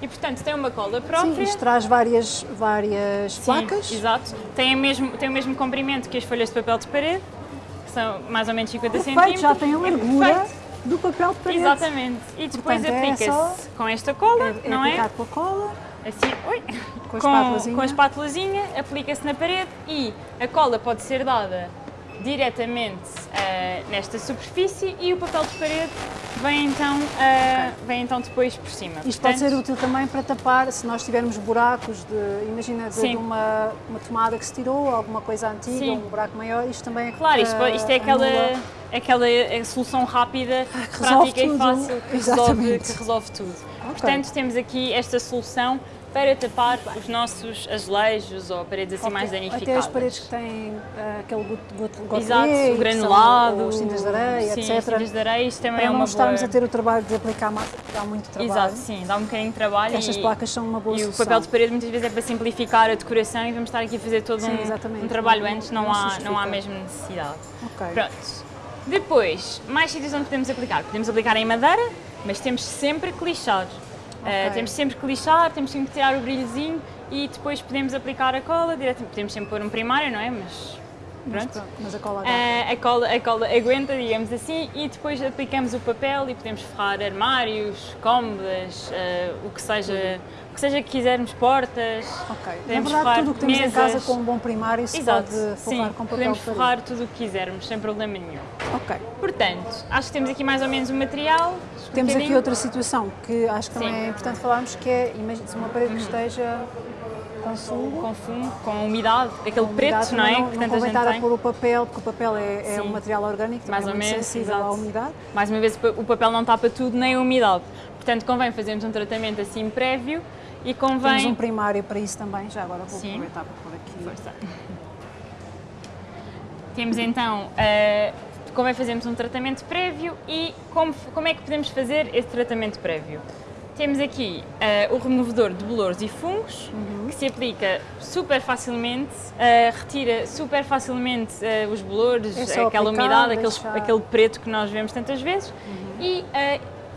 Speaker 2: e portanto tem uma cola própria.
Speaker 1: Sim, isto traz várias, várias
Speaker 2: Sim,
Speaker 1: placas.
Speaker 2: Exato, tem o, mesmo, tem o mesmo comprimento que as folhas de papel de parede, que são mais ou menos 50
Speaker 1: Perfeito,
Speaker 2: centímetros.
Speaker 1: já tem a largura
Speaker 2: Perfeito.
Speaker 1: do papel de parede.
Speaker 2: Exatamente. E depois
Speaker 1: é
Speaker 2: aplica-se
Speaker 1: só-
Speaker 2: com esta cola,
Speaker 1: É, é
Speaker 2: não é?
Speaker 1: aplicado com a cola,
Speaker 2: Assim, oi,
Speaker 1: com a espátulazinha.
Speaker 2: com a espátulazinha, aplica-se na parede e a cola pode ser dada diretamente eh, nesta superfície e o papel de parede vem então, eh, vem então depois por cima.
Speaker 1: Isto pode
Speaker 2: Portanto,
Speaker 1: ser útil também para tapar, se nós tivermos buracos, de, imagina de, uma, uma tomada que se tirou, alguma coisa antiga,
Speaker 2: Sim.
Speaker 1: um buraco maior, isto também é
Speaker 2: Claro, isto, pode- isto é
Speaker 1: eh,
Speaker 2: aquela, aquela solução rápida,
Speaker 1: resolve
Speaker 2: prática e
Speaker 1: tudo.
Speaker 2: fácil que resolve, que resolve tudo. Portanto, temos aqui esta solução para tapar os nossos azulejos ou paredes assim mais danificadas.
Speaker 1: Até as paredes que têm eh, aquele gotelier,
Speaker 2: Exato, o granulado,
Speaker 1: os cintas de areia,
Speaker 2: sim,
Speaker 1: etc.
Speaker 2: cintas de areia, isto também
Speaker 1: Para
Speaker 2: é
Speaker 1: não
Speaker 2: uma
Speaker 1: estarmos
Speaker 2: boa...
Speaker 1: a ter o trabalho de aplicar mais, dá muito trabalho.
Speaker 2: Exato, sim, dá um bocadinho de trabalho
Speaker 1: Estas
Speaker 2: e,
Speaker 1: placas são uma boa
Speaker 2: e o
Speaker 1: solução.
Speaker 2: papel de parede muitas vezes é para simplificar a decoração e vamos estar aqui a fazer todo
Speaker 1: Sim,
Speaker 2: um- um, trabalho
Speaker 1: Não-
Speaker 2: antes, não,
Speaker 1: não
Speaker 2: há, não há mesmo necessidade.
Speaker 1: Ok.
Speaker 2: Pronto. Depois, mais sítios onde podemos aplicar. Podemos aplicar em madeira, mas temos sempre que lixar. Uh, temos sempre que lixar, temos sempre que tirar o brilhozinho e depois podemos aplicar a cola diretamente. Podemos sempre pôr um primário, não é? Mas
Speaker 1: Mas,
Speaker 2: pronto.
Speaker 1: pronto, mas a cola dá.
Speaker 2: Ah, a, cola, a cola aguenta, digamos assim, e depois aplicamos o papel e podemos forrar armários, cômodas, ah, o, que seja, o que seja que quisermos, portas.
Speaker 1: Ok. Na
Speaker 2: podemos
Speaker 1: verdade, tudo o que temos em
Speaker 2: mesas.
Speaker 1: casa com um bom primário se
Speaker 2: Exato,
Speaker 1: pode
Speaker 2: sim,
Speaker 1: forrar com papel
Speaker 2: podemos forrar tudo o que quisermos, sem problema nenhum.
Speaker 1: Ok.
Speaker 2: Portanto, acho que temos aqui mais ou menos o material. um
Speaker 1: Temos aqui
Speaker 2: bocadinho.
Speaker 1: outra situação que acho que também
Speaker 2: Sim.
Speaker 1: é importante falarmos, que é, imagina, se uma parede que esteja com fungo,
Speaker 2: com fumo, com umidade, aquele
Speaker 1: com
Speaker 2: preto,
Speaker 1: umidade,
Speaker 2: não é?
Speaker 1: Não,
Speaker 2: que
Speaker 1: não convém estar a pôr o papel, porque o papel é, é um material orgânico,
Speaker 2: Mais
Speaker 1: é
Speaker 2: ou menos,
Speaker 1: sensível à
Speaker 2: exato.
Speaker 1: umidade.
Speaker 2: Mais uma vez, o papel não tapa tudo, nem a umidade. Portanto, convém fazermos um tratamento assim prévio e
Speaker 1: Temos
Speaker 2: convém...
Speaker 1: um primário para isso também, já agora vou
Speaker 2: Sim.
Speaker 1: aproveitar para pôr aqui.
Speaker 2: Força. Temos então, uh, convém fazermos um tratamento prévio e como, como é que podemos fazer esse tratamento prévio? Temos aqui uh, o removedor de bolores e fungos,
Speaker 1: Uhum.
Speaker 2: que se aplica super facilmente, uh, retira super facilmente uh, os bolores,
Speaker 1: É
Speaker 2: aquela
Speaker 1: aplicar,
Speaker 2: umidade, aqueles-
Speaker 1: deixar-
Speaker 2: aquele preto que nós vemos tantas vezes.
Speaker 1: Uhum.
Speaker 2: E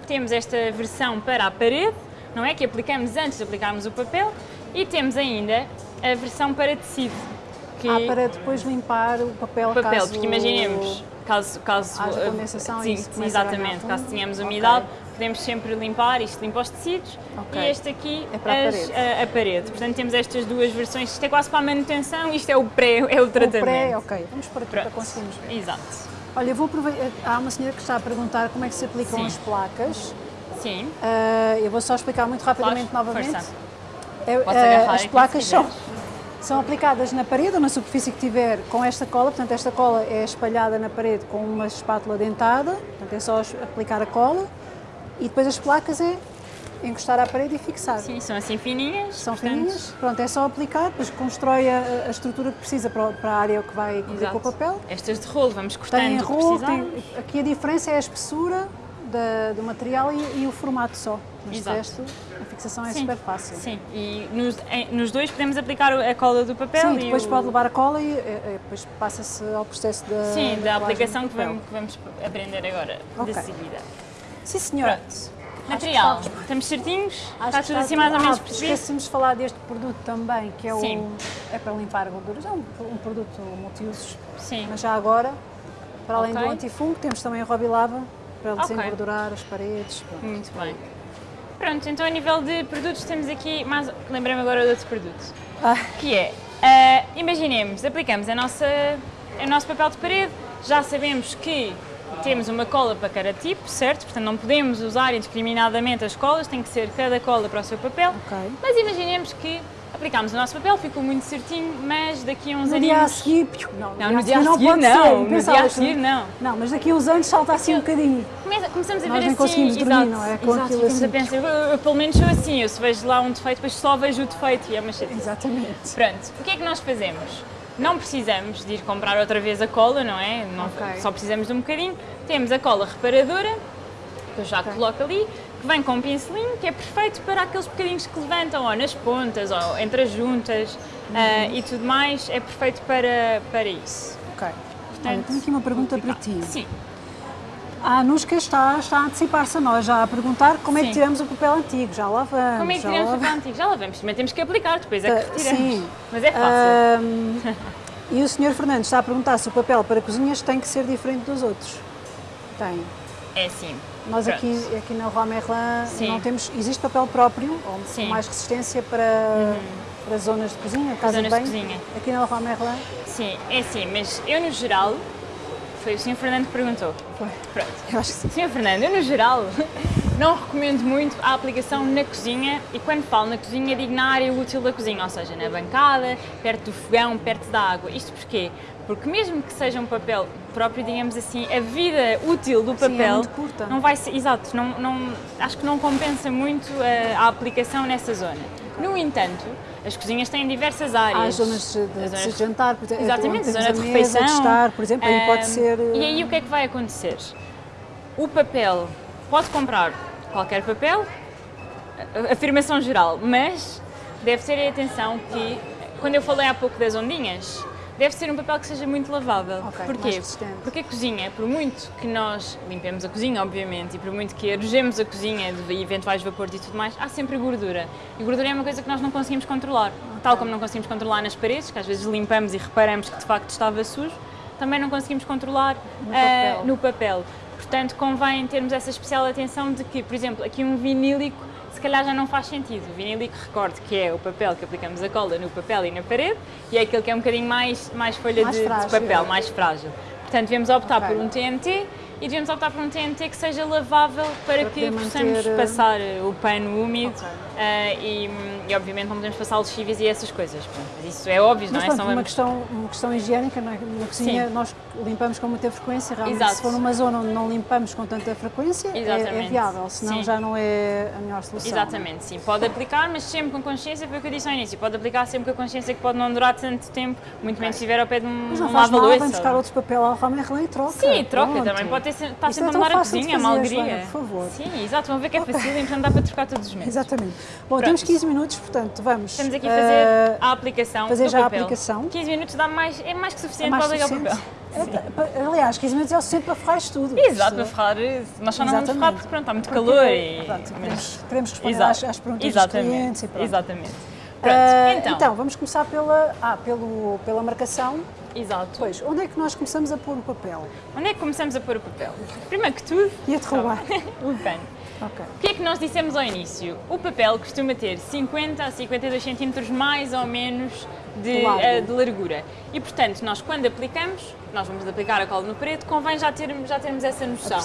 Speaker 2: temos esta versão para a parede, não é? Que aplicamos antes de aplicarmos o papel. E temos ainda a versão para tecido. Que
Speaker 1: Ah, para depois limpar o papel,
Speaker 2: o papel,
Speaker 1: caso...
Speaker 2: porque imaginemos, caso, caso
Speaker 1: Haja condensação
Speaker 2: sim, exatamente, caso tenhamos umidade, podemos sempre limpar, isto limpa os tecidos
Speaker 1: Ok.
Speaker 2: e este aqui
Speaker 1: É para a
Speaker 2: as-
Speaker 1: parede.
Speaker 2: a, a parede. Portanto, temos estas duas versões, isto é quase para a manutenção, isto é o pré, é o
Speaker 1: O
Speaker 2: tratamento.
Speaker 1: pré, ok. Vamos por aqui para
Speaker 2: Pronto.
Speaker 1: conseguirmos ver.
Speaker 2: Exato.
Speaker 1: Olha, eu vou aproveitar. Há uma senhora que está a perguntar como é que se aplicam
Speaker 2: Sim.
Speaker 1: as placas.
Speaker 2: Sim,
Speaker 1: Ah, eu vou só explicar muito rapidamente
Speaker 2: Claro,
Speaker 1: novamente.
Speaker 2: Posso
Speaker 1: ah,
Speaker 2: agarrar
Speaker 1: as placas são, são aplicadas na parede ou na superfície que tiver com esta cola. Portanto, esta cola é espalhada na parede com uma espátula dentada. Portanto, é só aplicar a cola. E depois as placas é encostar à parede e fixar.
Speaker 2: sim, são assim fininhas.
Speaker 1: São
Speaker 2: portanto,
Speaker 1: fininhas, pronto, é só aplicar, depois constrói a, a estrutura que precisa para, para a área que vai cobrir com o papel.
Speaker 2: Estas de rolo, vamos cortando
Speaker 1: Tem rolo, tem, aqui a diferença é a espessura da- do material e, e o formato só. Mas
Speaker 2: Exato.
Speaker 1: resto, a fixação é
Speaker 2: Sim,
Speaker 1: super fácil.
Speaker 2: Sim, e nos, em- nos dois podemos aplicar a cola do papel
Speaker 1: Sim,
Speaker 2: e
Speaker 1: depois
Speaker 2: o-
Speaker 1: pode levar a cola e, eh, eh, depois passa-se ao processo da,
Speaker 2: Sim, da
Speaker 1: colagem
Speaker 2: aplicação que vamos, que vamos aprender agora
Speaker 1: Ok.
Speaker 2: de seguida.
Speaker 1: Sim, senhora.
Speaker 2: Pronto. Material,
Speaker 1: está-
Speaker 2: estamos certinhos?
Speaker 1: Acho
Speaker 2: está
Speaker 1: que
Speaker 2: tudo assim mais ou
Speaker 1: ah,
Speaker 2: menos percebido?
Speaker 1: Esquecemos de falar deste produto também, que é,
Speaker 2: Sim.
Speaker 1: o, é para limpar gorduras. É um, um produto multiusos,
Speaker 2: Sim.
Speaker 1: mas já agora, para além
Speaker 2: Ok.
Speaker 1: do antifungo, temos também a Robilava para
Speaker 2: Ok.
Speaker 1: desengordurar as paredes. pronto.
Speaker 2: Muito bem. Pronto, então a nível de produtos temos aqui, mais, lembrei-me agora de outro produto,
Speaker 1: Ah,
Speaker 2: que é, ah, imaginemos, aplicamos a nossa, o nosso papel de parede, já sabemos que temos uma cola para cada tipo, certo? Portanto, não podemos usar indiscriminadamente as colas, tem que ser cada cola para o seu papel.
Speaker 1: ok.
Speaker 2: Mas imaginemos que aplicámos o nosso papel, ficou muito certinho, mas daqui a uns
Speaker 1: No
Speaker 2: aninhos...
Speaker 1: dia a seguir, não,
Speaker 2: Não, no dia a seguir
Speaker 1: pode
Speaker 2: não,
Speaker 1: ser,
Speaker 2: no dia a seguir não.
Speaker 1: Não, mas daqui a uns anos salta assim um bocadinho.
Speaker 2: Começa- começamos a
Speaker 1: Nós
Speaker 2: ver assim,
Speaker 1: conseguimos dormir,
Speaker 2: exato,
Speaker 1: não é? Com
Speaker 2: exato, ficamos
Speaker 1: assim.
Speaker 2: a pensar, eu, eu pelo menos sou assim, eu se vejo lá um defeito, depois só vejo o defeito e é uma chatice.
Speaker 1: Exatamente.
Speaker 2: Pronto, o que é que nós fazemos? Não precisamos de ir comprar outra vez a cola, não é? Não,
Speaker 1: Ok.
Speaker 2: Só precisamos de um bocadinho. Temos a cola reparadora, que eu já coloco ali, que vem com um pincelinho, que é perfeito para aqueles bocadinhos que levantam, ou nas pontas, ou entre as juntas ah, e tudo mais, é perfeito para, para isso.
Speaker 1: Ok. Olha, tenho aqui uma pergunta para ti.
Speaker 2: Sim,
Speaker 1: A Anushka está, está a antecipar-se a nós, já a perguntar como é que
Speaker 2: Sim.
Speaker 1: tiramos o papel antigo. Já lá vamos.
Speaker 2: como é que tiramos o papel antigo? Já lá vamos, também temos que aplicar, depois é que
Speaker 1: Ah,
Speaker 2: retiramos.
Speaker 1: sim.
Speaker 2: Mas é fácil.
Speaker 1: Ahm, e o Sr. Fernando está a perguntar se o papel para cozinhas tem que ser diferente dos outros. Tem.
Speaker 2: É assim.
Speaker 1: Nós
Speaker 2: Pronto.
Speaker 1: aqui, aqui na Roi Merlin
Speaker 2: Sim.
Speaker 1: não temos. Existe papel próprio, ou
Speaker 2: Sim. Uhum.
Speaker 1: mais resistência para, para zonas de cozinha, casa de
Speaker 2: Zonas de
Speaker 1: banho.
Speaker 2: cozinha.
Speaker 1: Aqui na Roi Merlin.
Speaker 2: Sim, é assim, mas eu no geral, foi o Sr. Fernando que perguntou.
Speaker 1: Foi.
Speaker 2: Pronto.
Speaker 1: Eu acho que sim.
Speaker 2: Sr. Fernando, eu no geral *laughs* não recomendo muito a aplicação na cozinha e quando falo na cozinha digo na área útil da cozinha, ou seja, na bancada, perto do fogão, perto da água. Isto porquê? Porque mesmo que seja um papel próprio, digamos assim, a vida útil do
Speaker 1: Sim, é
Speaker 2: papel
Speaker 1: muito curta.
Speaker 2: não vai ser, exato, não, não, acho que não compensa muito a, a aplicação nessa zona. No entanto, as cozinhas têm diversas áreas.
Speaker 1: Há as zonas de, de,
Speaker 2: As zonas-
Speaker 1: de jantar, por exemplo,
Speaker 2: Exatamente, zona de
Speaker 1: mesa,
Speaker 2: refeição.
Speaker 1: de estar, por exemplo, aí pode ser.
Speaker 2: E aí o que é que vai acontecer? O papel, pode comprar qualquer papel, afirmação geral, mas deve ter atenção que, quando eu falei há pouco das ondinhas, deve ser um papel que seja muito lavável.
Speaker 1: Ok,
Speaker 2: Porquê? Porque a cozinha, por muito que nós limpemos a cozinha, obviamente, e por muito que arejemos a cozinha de eventuais vapores e tudo mais, há sempre gordura. E gordura é uma coisa que nós não conseguimos controlar. Tal como não conseguimos controlar nas paredes, que às vezes limpamos e reparamos que de facto estava sujo, também não conseguimos controlar
Speaker 1: No papel.
Speaker 2: no papel. Portanto, convém termos essa especial atenção de que, por exemplo, aqui um vinílico calhar já não faz sentido. O vinílico, recorde que é o papel que aplicamos a cola no papel e na parede e é aquele que é um bocadinho mais, mais folha
Speaker 1: Mais
Speaker 2: de, de
Speaker 1: frágil.
Speaker 2: papel, mais frágil. Portanto, devemos optar
Speaker 1: Ok.
Speaker 2: por um TNT e devemos optar por um TNT que seja lavável para,
Speaker 1: Para
Speaker 2: que possamos
Speaker 1: manter, eh,
Speaker 2: passar o pano úmido
Speaker 1: Ok.
Speaker 2: ah, e, e, obviamente, não podemos passar lexíveis e essas coisas. Pronto, mas isso é óbvio,
Speaker 1: Mas
Speaker 2: não é?
Speaker 1: pronto, uma questão, uma questão higiênica, na, na cozinha
Speaker 2: Sim.
Speaker 1: nós limpamos com muita frequência, realmente
Speaker 2: Exato.
Speaker 1: se for numa zona onde não limpamos com tanta frequência é, é viável, senão
Speaker 2: Sim.
Speaker 1: já não é a melhor solução.
Speaker 2: Exatamente, sim. Pode aplicar, mas sempre com consciência, foi o que eu disse ao início. Pode aplicar sempre com a consciência que pode não durar tanto tempo, muito menos se estiver ao pé de um,
Speaker 1: Mas não
Speaker 2: um
Speaker 1: faz mal,
Speaker 2: lava-louça.
Speaker 1: vem buscar outros papel ao Roi Merlin e troca.
Speaker 2: Sim, troca
Speaker 1: Pronto.
Speaker 2: também. Pode ter, estar
Speaker 1: Isto
Speaker 2: sempre
Speaker 1: é
Speaker 2: a mudar a
Speaker 1: fácil
Speaker 2: cozinha, uma
Speaker 1: fazer,
Speaker 2: alegria.
Speaker 1: Joana, por favor.
Speaker 2: Sim, exato. Vão ver que é fácil *laughs* e portanto dá para trocar todos os meses.
Speaker 1: Exatamente. Bom,
Speaker 2: Pronto.
Speaker 1: temos 15 minutos, portanto, vamos.
Speaker 2: Estamos aqui a
Speaker 1: eh,
Speaker 2: fazer a aplicação
Speaker 1: fazer já a
Speaker 2: papel.
Speaker 1: aplicação.
Speaker 2: 15 minutos dá mais, é mais que
Speaker 1: é
Speaker 2: suficiente
Speaker 1: mais
Speaker 2: para ligar o
Speaker 1: suficiente.
Speaker 2: papel.
Speaker 1: É, aliás, 15 minutos é o suficiente para ferrar isto tudo.
Speaker 2: Exato, para ferrar. Nós só não vamos ferrar porque pronto, está muito
Speaker 1: Porque,
Speaker 2: calor e.
Speaker 1: pronto,
Speaker 2: mas-
Speaker 1: queremos, queremos responder
Speaker 2: Exato.
Speaker 1: às, às perguntas
Speaker 2: Exatamente.
Speaker 1: dos clientes e pronto.
Speaker 2: Exatamente. Pronto,
Speaker 1: Ah,
Speaker 2: então.
Speaker 1: vamos começar pela, ah, pelo, pela marcação.
Speaker 2: Exato.
Speaker 1: Pois, onde é que nós começamos a pôr o papel?
Speaker 2: Onde é que começamos a pôr o papel? Primeiro que tudo,
Speaker 1: Ia-te roubar. *laughs*
Speaker 2: o pano.
Speaker 1: ok.
Speaker 2: O que é que nós dissemos ao início? O papel costuma ter 50 a 52 centímetros mais ou menos de, eh, de largura. E, portanto, nós quando aplicamos, nós vamos aplicar a cola no parede, convém já termos, já termos essa noção.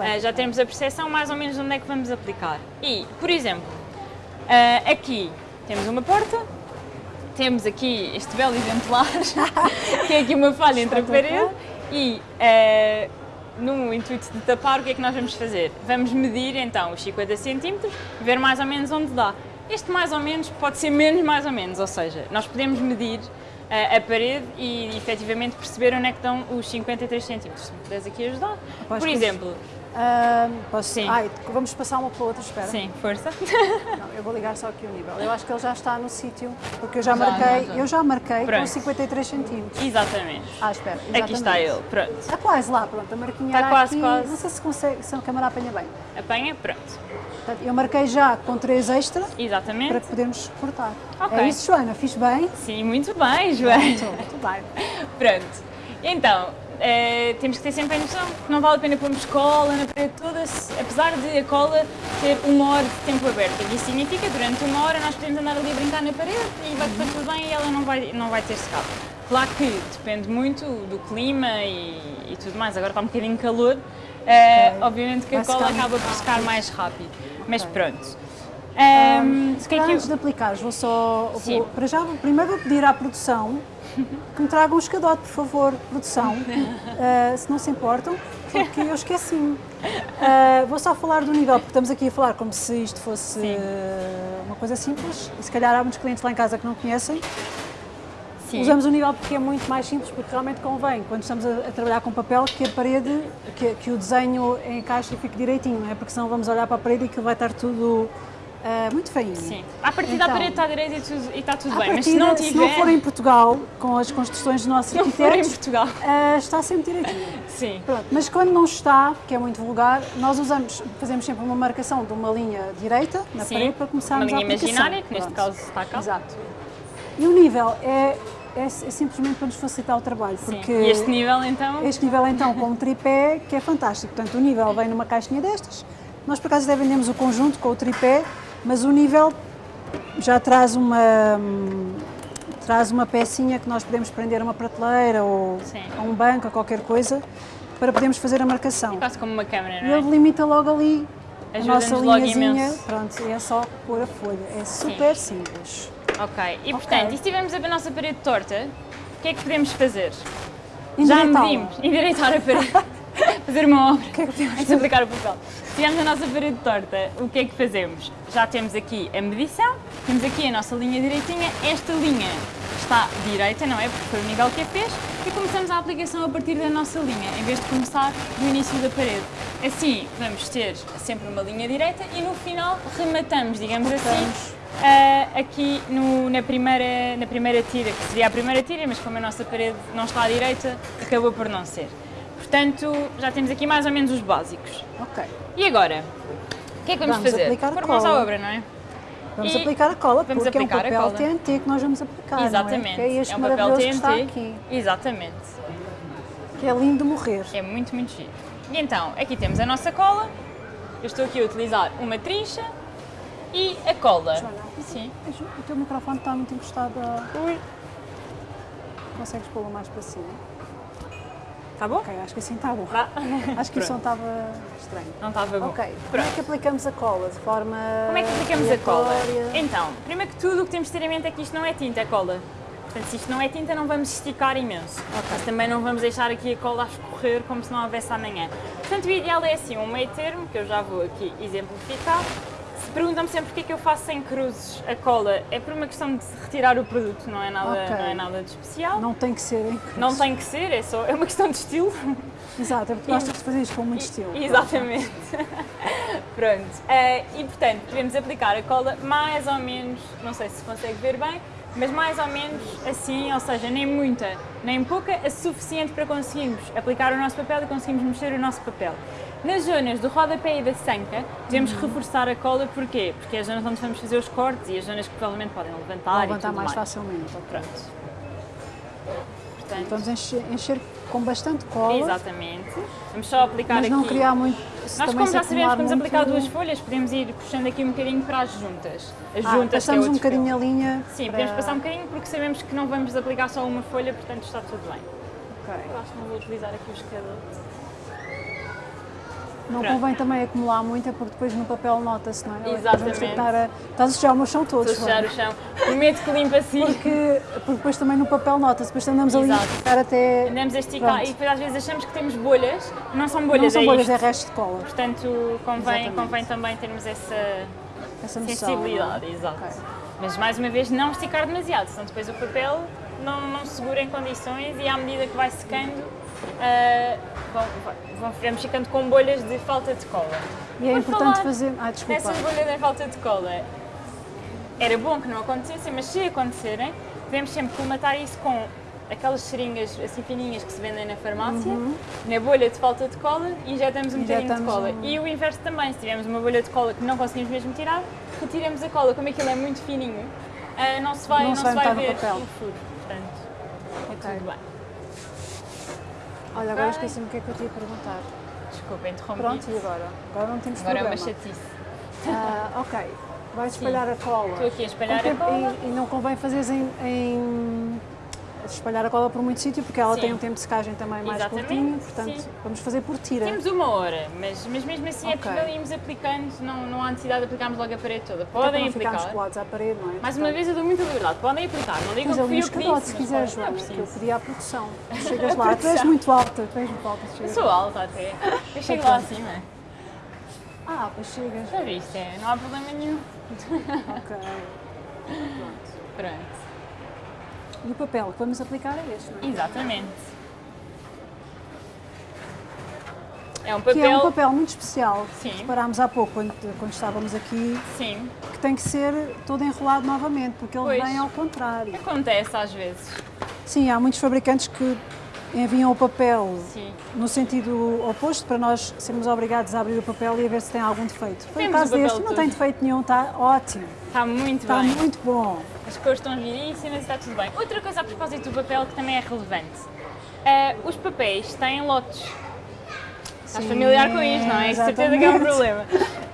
Speaker 2: Eh, já temos a percepção mais ou menos de onde é que vamos aplicar. E, por exemplo, eh, aqui temos uma porta, temos aqui este belo exemplar, *laughs* que é aqui uma falha entre a parede e eh, no intuito de tapar, o que é que nós vamos fazer? Vamos medir então os 50 centímetros e ver mais ou menos onde dá. Este mais ou menos pode ser menos mais ou menos, ou seja, nós podemos medir eh, a parede e efetivamente perceber onde é que estão os 53 centímetros. Se me puderes aqui ajudar.
Speaker 1: Rapaz,
Speaker 2: Por
Speaker 1: que-
Speaker 2: exemplo,
Speaker 1: Posso...
Speaker 2: Sim.
Speaker 1: Ai, vamos passar uma para a outra, espera.
Speaker 2: sim, força. *laughs*
Speaker 1: Não, eu vou ligar só aqui o nível. Eu acho que ele já está no sítio, porque eu já,
Speaker 2: Já,
Speaker 1: marquei,
Speaker 2: já, já.
Speaker 1: eu já marquei com
Speaker 2: Pronto.
Speaker 1: 53 centímetros.
Speaker 2: Exatamente.
Speaker 1: Ah, espera,
Speaker 2: Aqui
Speaker 1: exatamente.
Speaker 2: está ele, pronto.
Speaker 1: Está quase lá, pronto, a marquinha
Speaker 2: Está quase,
Speaker 1: aqui.
Speaker 2: quase.
Speaker 1: Não sei se, consegue, se a câmera apanha bem.
Speaker 2: Apanha, pronto.
Speaker 1: Portanto, eu marquei já com 3 extra
Speaker 2: Exatamente.
Speaker 1: para podermos cortar.
Speaker 2: Ok.
Speaker 1: É isso, Joana, fiz bem?
Speaker 2: Sim, muito bem, Joana.
Speaker 1: Muito, muito bem. *laughs*
Speaker 2: Pronto. Então, eh, temos que ter sempre a noção que não vale a pena pormos cola na parede toda, se- apesar de a cola ter uma hora de tempo aberto. Isso significa que durante uma hora nós podemos andar ali a brincar na parede e vai correr tudo bem e ela não vai, não vai ter secado. Claro que depende muito do clima e, e tudo mais. Agora está um bocadinho calor, eh, obviamente que a
Speaker 1: Vai
Speaker 2: cola
Speaker 1: secar
Speaker 2: acaba por secar mais rápido. Mas pronto. Ahm,
Speaker 1: Se
Speaker 2: é
Speaker 1: calhar
Speaker 2: que eu-
Speaker 1: antes de aplicares, vou só. vou- para já, primeiro vou pedir à produção *laughs* que me tragam um escadote, por favor, produção, ah, *laughs* se não se importam, porque eu esqueci-me. Ah, vou só falar do nível, porque estamos aqui a falar como se isto fosse
Speaker 2: Sim.
Speaker 1: ah, uma coisa simples, e se calhar há muitos clientes lá em casa que não conhecem.
Speaker 2: Sim.
Speaker 1: Usamos o nível porque é muito mais simples, porque realmente convém, quando estamos a, a trabalhar com papel, que a parede, que, que o desenho encaixe e fique direitinho, não é? Porque senão vamos olhar para a parede e aquilo vai estar tudo ah, muito feinho.
Speaker 2: Sim. À partida
Speaker 1: Então,
Speaker 2: a parede está direita e, está tudo bem, mas
Speaker 1: partida,
Speaker 2: se não tiver.
Speaker 1: se não for em Portugal, com as construções dos nossos
Speaker 2: se não for em Portugal.
Speaker 1: ah, está sempre direitinho. *laughs*
Speaker 2: Sim.
Speaker 1: Pronto, mas quando não está, que é muito vulgar, nós usamos, fazemos sempre uma marcação de uma linha direita na
Speaker 2: Sim.
Speaker 1: parede para começarmos
Speaker 2: Uma linha
Speaker 1: a aplicação.
Speaker 2: imaginária, que neste
Speaker 1: Pronto.
Speaker 2: caso está cá.
Speaker 1: Exato. E o nível é, é, é simplesmente para nos facilitar o trabalho,
Speaker 2: Sim.
Speaker 1: porque
Speaker 2: E este nível então.
Speaker 1: este nível então com um tripé que é fantástico. Portanto, o nível vem numa caixinha destas. Nós por acaso até vendemos o conjunto com o tripé, mas o nível já traz uma traz uma pecinha que nós podemos prender a uma prateleira ou
Speaker 2: Sim.
Speaker 1: a um banco, a qualquer coisa, para podermos fazer a marcação.
Speaker 2: Quase como uma câmera, não é?
Speaker 1: ele delimita logo ali a nossa linhazinha. Pronto, é só pôr a folha. É super simples.
Speaker 2: Ok. E portanto, e se tivermos a nossa parede torta, o que é que podemos fazer? Já
Speaker 1: Endireitá-la.
Speaker 2: medimos. Endireitar a parede. *laughs* Fazer uma obra.
Speaker 1: O que é que podemos
Speaker 2: Antes de aplicar o papel. Se tivermos a nossa parede torta, o que é que fazemos? Já temos aqui a medição, temos aqui a nossa linha direitinha, esta linha está direita, não é? Porque foi o nível que a fez, e começamos a aplicação a partir da nossa linha, em vez de começar do início da parede. Assim, vamos ter sempre uma linha direita e no final rematamos, digamos assim, ah, aqui no- na, primeira, na primeira tira, que seria a primeira tira, mas como a nossa parede não está à direita, acabou por não ser. Portanto, já temos aqui mais ou menos os básicos.
Speaker 1: Ok.
Speaker 2: E agora? O que é que vamos,
Speaker 1: Vamos
Speaker 2: fazer?
Speaker 1: aplicar a
Speaker 2: Pôr mãos à
Speaker 1: cola.
Speaker 2: obra, não é?
Speaker 1: Vamos
Speaker 2: E
Speaker 1: aplicar a cola,
Speaker 2: vamos
Speaker 1: porque
Speaker 2: aplicar a
Speaker 1: é um papel
Speaker 2: cola.
Speaker 1: TNT que nós vamos aplicar,
Speaker 2: Exatamente.
Speaker 1: não é? É este
Speaker 2: um papel TNT.
Speaker 1: está aqui,
Speaker 2: Exatamente.
Speaker 1: que é lindo morrer.
Speaker 2: É muito, muito giro. E então, aqui temos a nossa cola. Eu estou aqui a utilizar uma trincha e a cola.
Speaker 1: Joana,
Speaker 2: Sim.
Speaker 1: O teu microfone está muito encostado a...
Speaker 2: Ui.
Speaker 1: Consegues pô-lo mais para cima?
Speaker 2: Tá bom?
Speaker 1: Ok, acho que assim está bom.
Speaker 2: Vá. *laughs*
Speaker 1: Acho que o
Speaker 2: Pronto.
Speaker 1: som estava estranho.
Speaker 2: Não estava bom.
Speaker 1: Ok, como é
Speaker 2: Pronto.
Speaker 1: que aplicamos a cola? De forma
Speaker 2: Como é que aplicamos a cola? Então, primeiro que tudo, o que temos de ter em mente é que isto não é tinta, é cola. Portanto, se isto não é tinta, não vamos esticar imenso. Mas também não vamos deixar aqui a cola a escorrer como se não houvesse amanhã. Portanto, o ideal é assim, um meio termo, que eu já vou aqui exemplificar. Se perguntam-me sempre porque é que eu faço sem cruzes a cola, é por uma questão de retirar o produto, não é nada,
Speaker 1: Ok.
Speaker 2: não é nada de especial. Não,
Speaker 1: Não tem que ser em cruz.
Speaker 2: tem que ser, é só é uma questão de estilo.
Speaker 1: Exato, é porque gostas de fazer isto com muito estilo.
Speaker 2: Exatamente. *laughs* Pronto. Eh, e portanto, podemos aplicar a cola mais ou menos, não sei se consegue ver bem, mas mais ou menos assim, ou seja, nem muita, nem pouca, é suficiente para conseguirmos aplicar o nosso papel e conseguirmos mexer o nosso papel. Nas zonas do rodapé e da sanca, podemos
Speaker 1: Uhum.
Speaker 2: reforçar a cola, porquê? Porque é as zonas onde vamos fazer os cortes e as zonas que provavelmente podem levantar,
Speaker 1: Vou levantar mais
Speaker 2: mais.
Speaker 1: facilmente. ok.
Speaker 2: Pronto. Portanto,
Speaker 1: Vamos encher, encher com bastante cola,
Speaker 2: exatamente. Vamos só aplicar
Speaker 1: mas
Speaker 2: aqui.
Speaker 1: não criar muito.
Speaker 2: Nós, como já sabemos,
Speaker 1: muito-
Speaker 2: aplicar duas folhas, podemos ir puxando aqui um bocadinho para as juntas. As
Speaker 1: Ah,
Speaker 2: juntas é
Speaker 1: passamos um
Speaker 2: outro
Speaker 1: bocadinho
Speaker 2: fio.
Speaker 1: a linha.
Speaker 2: Sim,
Speaker 1: para...
Speaker 2: podemos passar um bocadinho porque sabemos que não vamos aplicar só uma folha, portanto está tudo bem.
Speaker 1: Ok.
Speaker 2: Eu acho que não vou utilizar aqui o escador.
Speaker 1: Não
Speaker 2: Pronto.
Speaker 1: convém também acumular muito, é porque depois no papel nota-se, não é?
Speaker 2: Exatamente.
Speaker 1: estar a... Estás a sujar o meu chão todo,
Speaker 2: Estou a sujar o chão. Prometo que limpa assim.
Speaker 1: Porque, porque depois também no papel nota-se, depois andamos ali a
Speaker 2: Exato.
Speaker 1: ficar até.
Speaker 2: Andamos a esticar
Speaker 1: Pronto.
Speaker 2: e depois às vezes achamos que temos bolhas, não são
Speaker 1: Não
Speaker 2: bolhas,
Speaker 1: são
Speaker 2: é
Speaker 1: bolhas, é
Speaker 2: isto.
Speaker 1: resto de cola.
Speaker 2: Portanto, convém,
Speaker 1: Exatamente.
Speaker 2: convém também termos essa
Speaker 1: Essa noção,
Speaker 2: sensibilidade,
Speaker 1: não é?
Speaker 2: exato.
Speaker 1: Ok.
Speaker 2: Mas mais uma vez, não esticar demasiado, senão depois o papel não, não segura em condições e à medida que vai secando, vão, vamos ficando com bolhas de falta de cola.
Speaker 1: E é
Speaker 2: Por
Speaker 1: importante fazer. Ah, desculpa.
Speaker 2: Nessas bolhas de falta de cola, era bom que não acontecessem, mas se acontecerem, devemos sempre colmatar isso com aquelas seringas assim fininhas que se vendem na farmácia, na bolha de falta de cola, injetamos um bocadinho de cola.
Speaker 1: um-
Speaker 2: E o inverso também, se tivermos uma bolha de cola que não conseguimos mesmo tirar, retiramos a cola, como aquilo é muito fininho, ah, não se vai,
Speaker 1: Não
Speaker 2: não
Speaker 1: se
Speaker 2: se
Speaker 1: vai
Speaker 2: vai
Speaker 1: notar no
Speaker 2: ver o furo. Portanto, é
Speaker 1: Ok.
Speaker 2: tudo bem.
Speaker 1: Olha, agora esqueci-me o que é que eu te ia perguntar.
Speaker 2: Desculpa, interrompi.
Speaker 1: Pronto, e agora? Agora não temos
Speaker 2: Agora é uma
Speaker 1: problema.
Speaker 2: chatice.
Speaker 1: Ah, ok. Vais espalhar a cola.
Speaker 2: Estou aqui a espalhar a cola.
Speaker 1: E, e não convém fazeres em, em, espalhar a cola por muito sítio, porque ela
Speaker 2: Sim.
Speaker 1: tem um tempo de secagem também mais
Speaker 2: Exatamente,
Speaker 1: curtinho, portanto
Speaker 2: sim.
Speaker 1: vamos fazer por tira.
Speaker 2: Temos uma hora, mas, mas mesmo assim é
Speaker 1: Ok.
Speaker 2: possível irmos aplicando, não, não há necessidade de aplicarmos logo a parede toda.
Speaker 1: Até
Speaker 2: Podem
Speaker 1: ficarmos
Speaker 2: aplicar.
Speaker 1: colados à parede, não é?
Speaker 2: Mais uma vez eu dou muita liberdade, podem aplicar, não digam
Speaker 1: Mas
Speaker 2: que fui eu que disse.
Speaker 1: se
Speaker 2: mas
Speaker 1: quiseres,
Speaker 2: podem, não
Speaker 1: Joana, que eu pedi à produção. *laughs* Chegas lá, tu és muito alta, tu és muito alta.
Speaker 2: Eu sou alta até, *laughs* eu chego lá acima.
Speaker 1: Ah, pois chegas.
Speaker 2: Já viste, é, não há problema nenhum.
Speaker 1: Ok. *laughs*
Speaker 2: Pronto,
Speaker 1: E o papel que vamos aplicar é este, não é?
Speaker 2: exatamente. É um
Speaker 1: Que é
Speaker 2: papel,
Speaker 1: um papel muito especial.
Speaker 2: Sim.
Speaker 1: Reparámos há pouco, quando, quando estávamos aqui,
Speaker 2: sim,
Speaker 1: que tem que ser todo enrolado novamente, porque ele
Speaker 2: Pois.
Speaker 1: vem ao contrário.
Speaker 2: acontece às vezes.
Speaker 1: Sim, há muitos fabricantes que enviam o papel
Speaker 2: Sim.
Speaker 1: no sentido oposto para nós sermos obrigados a abrir o papel e a ver se tem algum defeito. Foi
Speaker 2: Temos o
Speaker 1: caso deste, não tem defeito nenhum, está ótimo,
Speaker 2: Está muito
Speaker 1: está
Speaker 2: bem.
Speaker 1: muito bom.
Speaker 2: As cores estão giríssimas e está tudo bem. Outra coisa a propósito do papel que também é relevante. Ah, os papéis têm lotes. Estás familiar com isto, não é? De certeza que é um
Speaker 1: exatamente.
Speaker 2: problema.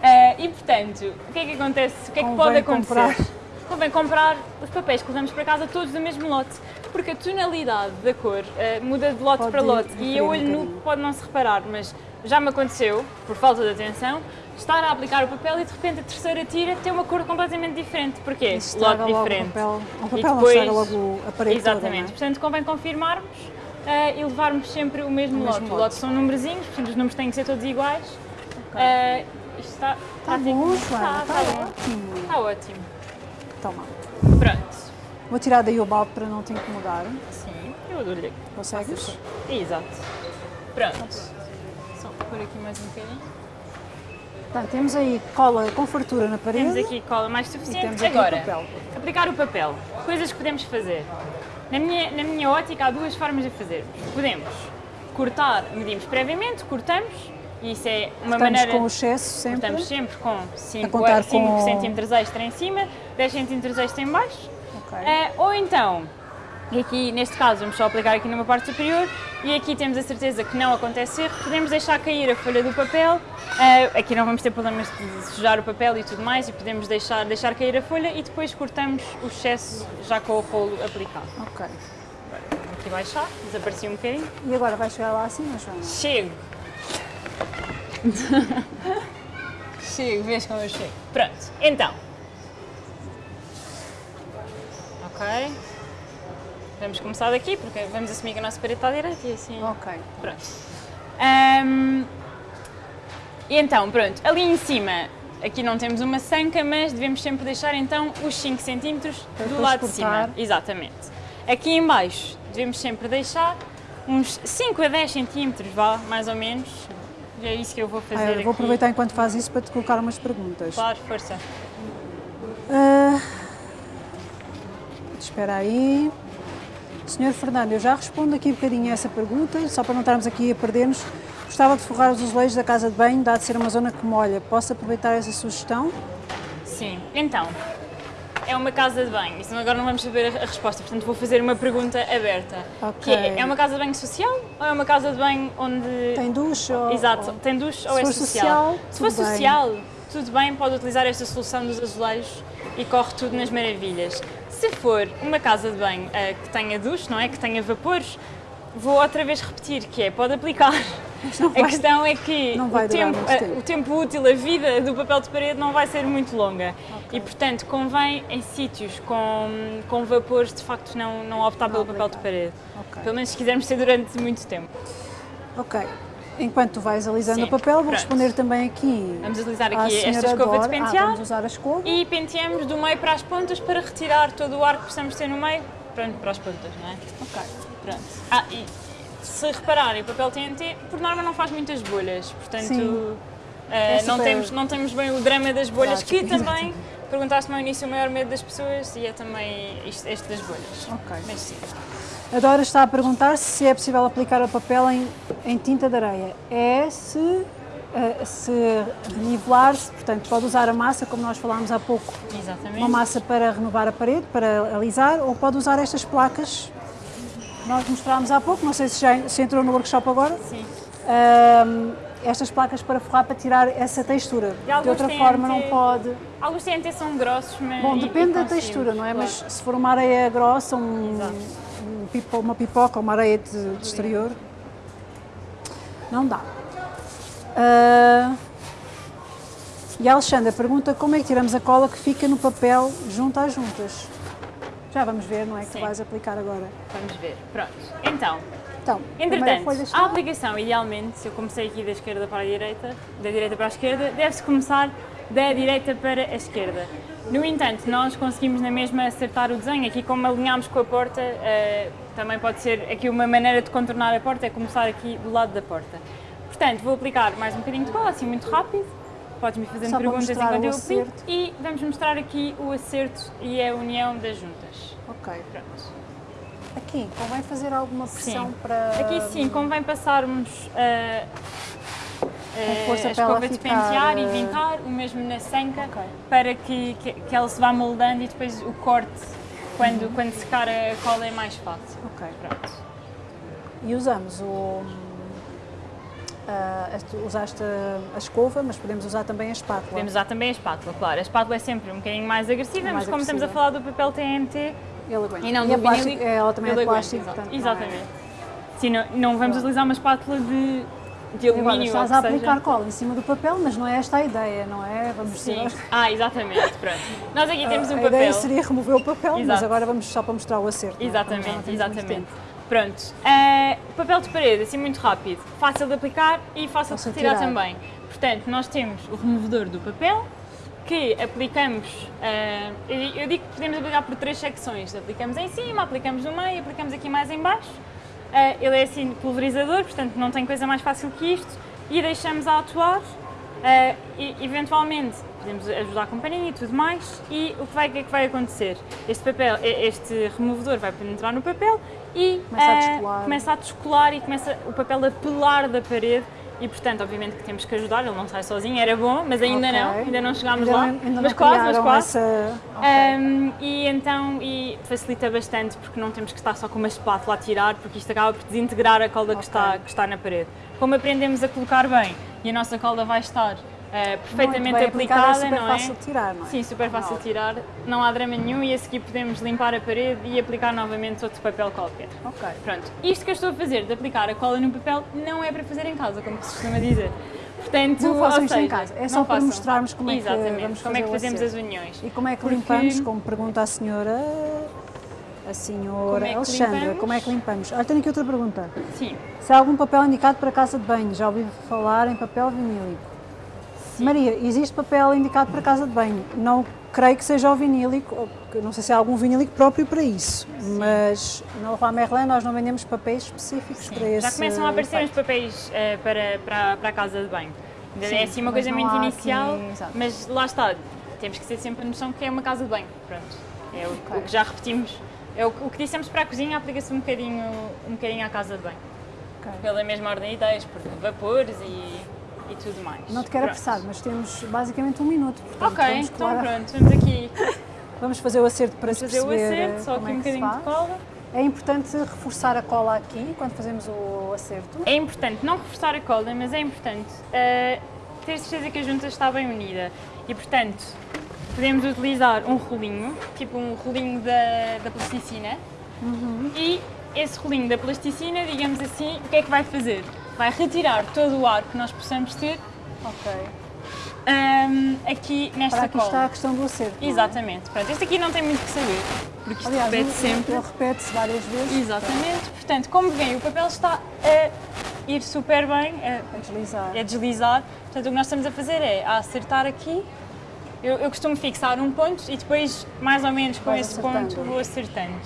Speaker 2: Ah, *laughs* e portanto, o que é que acontece? O que é que
Speaker 1: Convém
Speaker 2: pode acontecer?
Speaker 1: comprar.
Speaker 2: Convém comprar os papéis que levamos para casa todos do mesmo lote, porque a tonalidade da cor ah, muda de lote
Speaker 1: Pode
Speaker 2: para lote e a
Speaker 1: um
Speaker 2: olho nu pode não se reparar, mas já me aconteceu, por falta de atenção, estar a aplicar o papel e de repente a terceira tira tem uma cor completamente diferente. Porquê? Lote diferente.
Speaker 1: o papel, o
Speaker 2: E
Speaker 1: papel não
Speaker 2: depois-
Speaker 1: logo a parede toda,
Speaker 2: Exatamente.
Speaker 1: não é?
Speaker 2: Portanto, convém confirmarmos eh, e levarmos sempre o mesmo
Speaker 1: O
Speaker 2: lote.
Speaker 1: mesmo
Speaker 2: O
Speaker 1: lote.
Speaker 2: lote são numerozinhos, portanto os números têm que ser todos iguais. Eh, isto está,
Speaker 1: Está Tá bom,
Speaker 2: está, está,
Speaker 1: está ótimo.
Speaker 2: Está ótimo.
Speaker 1: Toma.
Speaker 2: Pronto.
Speaker 1: Vou tirar daí o balde para não te incomodar.
Speaker 2: Sim, eu dou-lhe.
Speaker 1: Consegues?
Speaker 2: Exato. Pronto. Só por aqui mais um bocadinho.
Speaker 1: Portanto, temos aí cola com fartura na parede.
Speaker 2: Temos aqui cola mais suficiente. Agora,
Speaker 1: o papel.
Speaker 2: aplicar o papel. Coisas que podemos fazer. Na minha, na minha ótica, há duas formas de fazer. Podemos cortar, medimos previamente, cortamos, isso é uma
Speaker 1: Estamos
Speaker 2: maneira.
Speaker 1: com o excesso sempre.
Speaker 2: Cortamos sempre com 5,
Speaker 1: contar com-
Speaker 2: centímetros extra em cima, 10 centímetros extra em baixo.
Speaker 1: Ok.
Speaker 2: Eh, ou então, e aqui neste caso vamos só aplicar aqui numa parte superior, e aqui temos a certeza que não acontece erro, podemos deixar cair a folha do papel, eh, aqui não vamos ter problemas de sujar o papel e tudo mais, e podemos deixar, deixar cair a folha e depois cortamos o excesso já com o rolo aplicado.
Speaker 1: Ok.
Speaker 2: Vou aqui baixar, desaparecia um bocadinho.
Speaker 1: E agora vai chegar lá acima, Joana?
Speaker 2: Chego. *laughs* chego, vês como eu chego. Pronto, então. Ok. Vamos começar daqui, porque vamos assumir que a nossa parede está direita e assim.
Speaker 1: Ok.
Speaker 2: Pronto. Ahm, e então, pronto, ali em cima, aqui não temos uma sanca, mas devemos sempre deixar então os 5 centímetros
Speaker 1: Para
Speaker 2: do lado de cima. Exatamente. Aqui em baixo, devemos sempre deixar uns 5 a 10 centímetros, vá, mais ou menos. E é isso que eu vou fazer
Speaker 1: Ah, eu
Speaker 2: aqui.
Speaker 1: vou aproveitar enquanto faz isso para te colocar umas perguntas.
Speaker 2: Claro, força.
Speaker 1: Ah, espera aí. Senhor Fernando, eu já respondo aqui um bocadinho a essa pergunta, só para não estarmos aqui a perder-nos. Gostava de forrar os azulejos da casa de banho, dado ser uma zona que molha. Posso aproveitar essa sugestão?
Speaker 2: Sim, então, é uma casa de banho, senão agora não vamos saber a resposta, portanto vou fazer uma pergunta aberta.
Speaker 1: Ok.
Speaker 2: Que é, é uma casa de banho social ou é uma casa de banho onde...
Speaker 1: Tem duche ou...
Speaker 2: Exato, tem duche ou é social?
Speaker 1: social,
Speaker 2: Se for social, tudo bem, pode utilizar esta solução dos azulejos e corre tudo nas maravilhas. Se for uma casa de banho eh, que tenha duche, não é? Que tenha vapores, vou outra vez repetir que é, pode aplicar.
Speaker 1: não
Speaker 2: A
Speaker 1: vai-
Speaker 2: questão é que
Speaker 1: não vai
Speaker 2: o, tempo,
Speaker 1: tempo.
Speaker 2: o tempo útil, a vida do papel de parede não vai ser muito longa. E, portanto, convém em sítios com, com vapores, de facto, não, não optar pelo papel de
Speaker 1: aplicar.
Speaker 2: parede.
Speaker 1: Ok.
Speaker 2: Pelo menos se quisermos ter durante muito tempo.
Speaker 1: Ok. Enquanto tu vais alisando
Speaker 2: Sim,
Speaker 1: o papel, vou
Speaker 2: pronto.
Speaker 1: responder também aqui
Speaker 2: Vamos utilizar aqui esta escova de
Speaker 1: Dora. Ah,
Speaker 2: pentear.
Speaker 1: vamos usar a escova.
Speaker 2: E penteamos do meio para as pontas para retirar todo o ar que possamos ter no meio, pronto, para as pontas, não é?
Speaker 1: Ok.
Speaker 2: Pronto. Ah, e se repararem, o papel TNT, por norma, não faz muitas bolhas, portanto, eh,
Speaker 1: É
Speaker 2: não, temos, não temos bem o drama das bolhas,
Speaker 1: prático,
Speaker 2: que também, perguntaste-me ao início, o maior medo das pessoas e é também isto, este das bolhas.
Speaker 1: Ok.
Speaker 2: Mas sim.
Speaker 1: A Dora está a perguntar se é possível aplicar o papel em, em tinta de areia. É se, eh, se nivelar-se, portanto, pode usar a massa, como nós falámos há pouco,
Speaker 2: Exatamente.
Speaker 1: uma massa para renovar a parede, para alisar, ou pode usar estas placas nós mostrámos há pouco, não sei se já se entrou no workshop agora,
Speaker 2: Sim.
Speaker 1: Estas placas para forrar para tirar essa textura. De outra forma não pode.
Speaker 2: Alguns TNT são grossos, mas.
Speaker 1: Bom, depende da
Speaker 2: conseguimos,
Speaker 1: textura, não é?
Speaker 2: claro.
Speaker 1: Mas se for uma areia grossa, um, um pipo- uma pipoca ou uma areia de, de exterior. Não dá. Ah, e a Alexandra pergunta como é que tiramos a cola que fica no papel junto às juntas. Já vamos ver, não é? Que
Speaker 2: Sim.
Speaker 1: vais aplicar agora.
Speaker 2: Vamos ver. Pronto. Então,
Speaker 1: Então,
Speaker 2: entretanto,
Speaker 1: está.
Speaker 2: a aplicação, idealmente, se eu comecei aqui da esquerda para a direita, da direita para a esquerda, deve-se começar da direita para a esquerda. No entanto, nós conseguimos na mesma acertar o desenho. Aqui, como alinhámos com a porta, eh, também pode ser aqui uma maneira de contornar a porta, é começar aqui do lado da porta. Portanto, vou aplicar mais um bocadinho de cola, assim muito rápido. Podes-me fazer perguntas enquanto eu
Speaker 1: acerto.
Speaker 2: E vamos mostrar aqui o acerto e a união das juntas.
Speaker 1: Ok.
Speaker 2: Pronto.
Speaker 1: Aqui, convém fazer alguma pressão
Speaker 2: Sim.
Speaker 1: para.
Speaker 2: Aqui sim, convém passarmos a,
Speaker 1: Com força
Speaker 2: a escova de pentear e
Speaker 1: eh,
Speaker 2: vincar, o mesmo na sanca,
Speaker 1: Ok.
Speaker 2: para que, que, que ela se vá moldando e depois o corte, quando, quando secar a cola, é mais fácil.
Speaker 1: Ok.
Speaker 2: Pronto.
Speaker 1: E usamos o. ah, tu usaste a, a escova, mas podemos usar também a espátula.
Speaker 2: Podemos usar também a espátula, claro. A espátula é sempre um bocadinho mais agressiva,
Speaker 1: Mais
Speaker 2: mas como estamos a falar do papel TNT
Speaker 1: Ele aguenta.
Speaker 2: e não
Speaker 1: e a
Speaker 2: do
Speaker 1: plástico,
Speaker 2: vinílico,
Speaker 1: ela também é de plástico, portanto. não é-
Speaker 2: Exatamente. Sim, não, não vamos utilizar uma espátula de, de
Speaker 1: Agora,
Speaker 2: alumínio
Speaker 1: estás
Speaker 2: ou
Speaker 1: a aplicar
Speaker 2: seja.
Speaker 1: cola em cima do papel, mas não é esta a ideia, não é? Vamos
Speaker 2: Sim. Ah, exatamente, pronto. Nós aqui temos um
Speaker 1: a
Speaker 2: papel.
Speaker 1: ideia seria remover o papel, mas
Speaker 2: Exato.
Speaker 1: agora vamos só para mostrar o acerto. é? Já não
Speaker 2: Exatamente, Pronto, eh, papel de parede, assim muito rápido, fácil de aplicar e fácil de
Speaker 1: Fácil de
Speaker 2: retirar
Speaker 1: tirar.
Speaker 2: também. Portanto, nós temos o removedor do papel, que aplicamos, eh, eu digo que podemos aplicar por três secções. Aplicamos em cima, aplicamos no meio, aplicamos aqui mais em baixo. Eh, ele é assim pulverizador, portanto não tem coisa mais fácil que isto. E deixamos a atuar. e, eventualmente podemos ajudar a companhia e tudo mais. E o que, vai, o que é que vai acontecer? Este papel, este removedor vai penetrar no papel e
Speaker 1: Começa a
Speaker 2: eh,
Speaker 1: descolar.
Speaker 2: começa a descolar e começa o papel a pelar da parede. E portanto, obviamente que temos que ajudar, ele não sai sozinho, era bom, mas ainda
Speaker 1: Ok.
Speaker 2: não, ainda não chegámos
Speaker 1: Ainda
Speaker 2: lá.
Speaker 1: não- ainda
Speaker 2: mas quase, mas quase.
Speaker 1: essa- ok.
Speaker 2: Um, e então e facilita bastante porque não temos que estar só com uma espátula a tirar, porque isto acaba por desintegrar a cola que,
Speaker 1: Ok.
Speaker 2: está, que está na parede. Como aprendemos a colocar bem e a nossa cola vai estar uh, perfeitamente
Speaker 1: aplicada, é super
Speaker 2: não é?
Speaker 1: fácil de tirar, não é?
Speaker 2: Sim, super fácil de tirar, não há drama nenhum e a seguir podemos limpar a parede e aplicar novamente outro papel qualquer.
Speaker 1: Ok.
Speaker 2: Pronto, isto que eu estou a fazer de aplicar a cola no papel não é para fazer em casa, como se costuma dizer. Portanto,
Speaker 1: Não façam isto em
Speaker 2: seja,
Speaker 1: casa, é só para
Speaker 2: façam.
Speaker 1: mostrarmos como é que
Speaker 2: Exatamente,
Speaker 1: vamos
Speaker 2: como é que fazemos as uniões.
Speaker 1: E como é que
Speaker 2: Porque-
Speaker 1: limpamos, como pergunta a senhora, a senhora
Speaker 2: Como é
Speaker 1: Alexandra,
Speaker 2: limpamos?
Speaker 1: como é que limpamos? Olha, tenho aqui outra pergunta.
Speaker 2: Sim,
Speaker 1: Se há algum papel indicado para casa de banho? Já ouvi falar em papel vinílico. Maria, existe papel indicado para casa de banho? Não creio que seja o vinílico, não sei se há algum vinílico próprio para isso, mas na Leroy Merlin nós não vendemos papéis específicos para esse
Speaker 2: já começam a aparecer os
Speaker 1: efeito.
Speaker 2: papéis eh, para, para, para a casa de banho. Ainda
Speaker 1: Sim,
Speaker 2: é assim uma coisa muito inicial,
Speaker 1: aqui-
Speaker 2: mas lá está, temos que ter sempre a noção que é uma casa de banho. Pronto, é o,
Speaker 1: Ok.
Speaker 2: o que já repetimos. É o, o que dissemos para a cozinha, aplica-se um bocadinho, um bocadinho à casa de banho.
Speaker 1: Ok.
Speaker 2: Pela mesma ordem de ideias, por vapores e, e tudo mais.
Speaker 1: Não te quero
Speaker 2: Pronto.
Speaker 1: apressar, mas temos basicamente um minuto. Portanto,
Speaker 2: Ok,
Speaker 1: vamos,
Speaker 2: então
Speaker 1: colar-
Speaker 2: pronto, vamos aqui *laughs*
Speaker 1: vamos fazer o acerto para se
Speaker 2: fazer o acerto, só aqui
Speaker 1: é
Speaker 2: um
Speaker 1: que se
Speaker 2: bocadinho de cola.
Speaker 1: É importante reforçar a cola aqui quando fazemos o acerto.
Speaker 2: É importante não reforçar a cola, mas é importante eh, ter certeza que a junta está bem unida. E, portanto, podemos utilizar um rolinho, tipo um rolinho da, da plasticina, e esse rolinho da plasticina, digamos assim, o que é que vai fazer? Vai retirar todo o ar que nós possamos ter
Speaker 1: Ok.
Speaker 2: ahm, aqui nesta
Speaker 1: Para aqui
Speaker 2: cola.
Speaker 1: está a questão do acerto. é?
Speaker 2: Exatamente. Pronto, este aqui não tem muito que saber, porque isto
Speaker 1: Aliás,
Speaker 2: repete sempre.
Speaker 1: ele repete-se várias vezes.
Speaker 2: Exatamente. Portanto, como vem, o papel está a ir super bem, a,
Speaker 1: A deslizar.
Speaker 2: é deslizar. Portanto, o que nós estamos a fazer é a acertar aqui. Eu, eu costumo fixar um ponto e depois, mais ou menos com
Speaker 1: Vais
Speaker 2: esse
Speaker 1: acertando.
Speaker 2: ponto, vou acertando.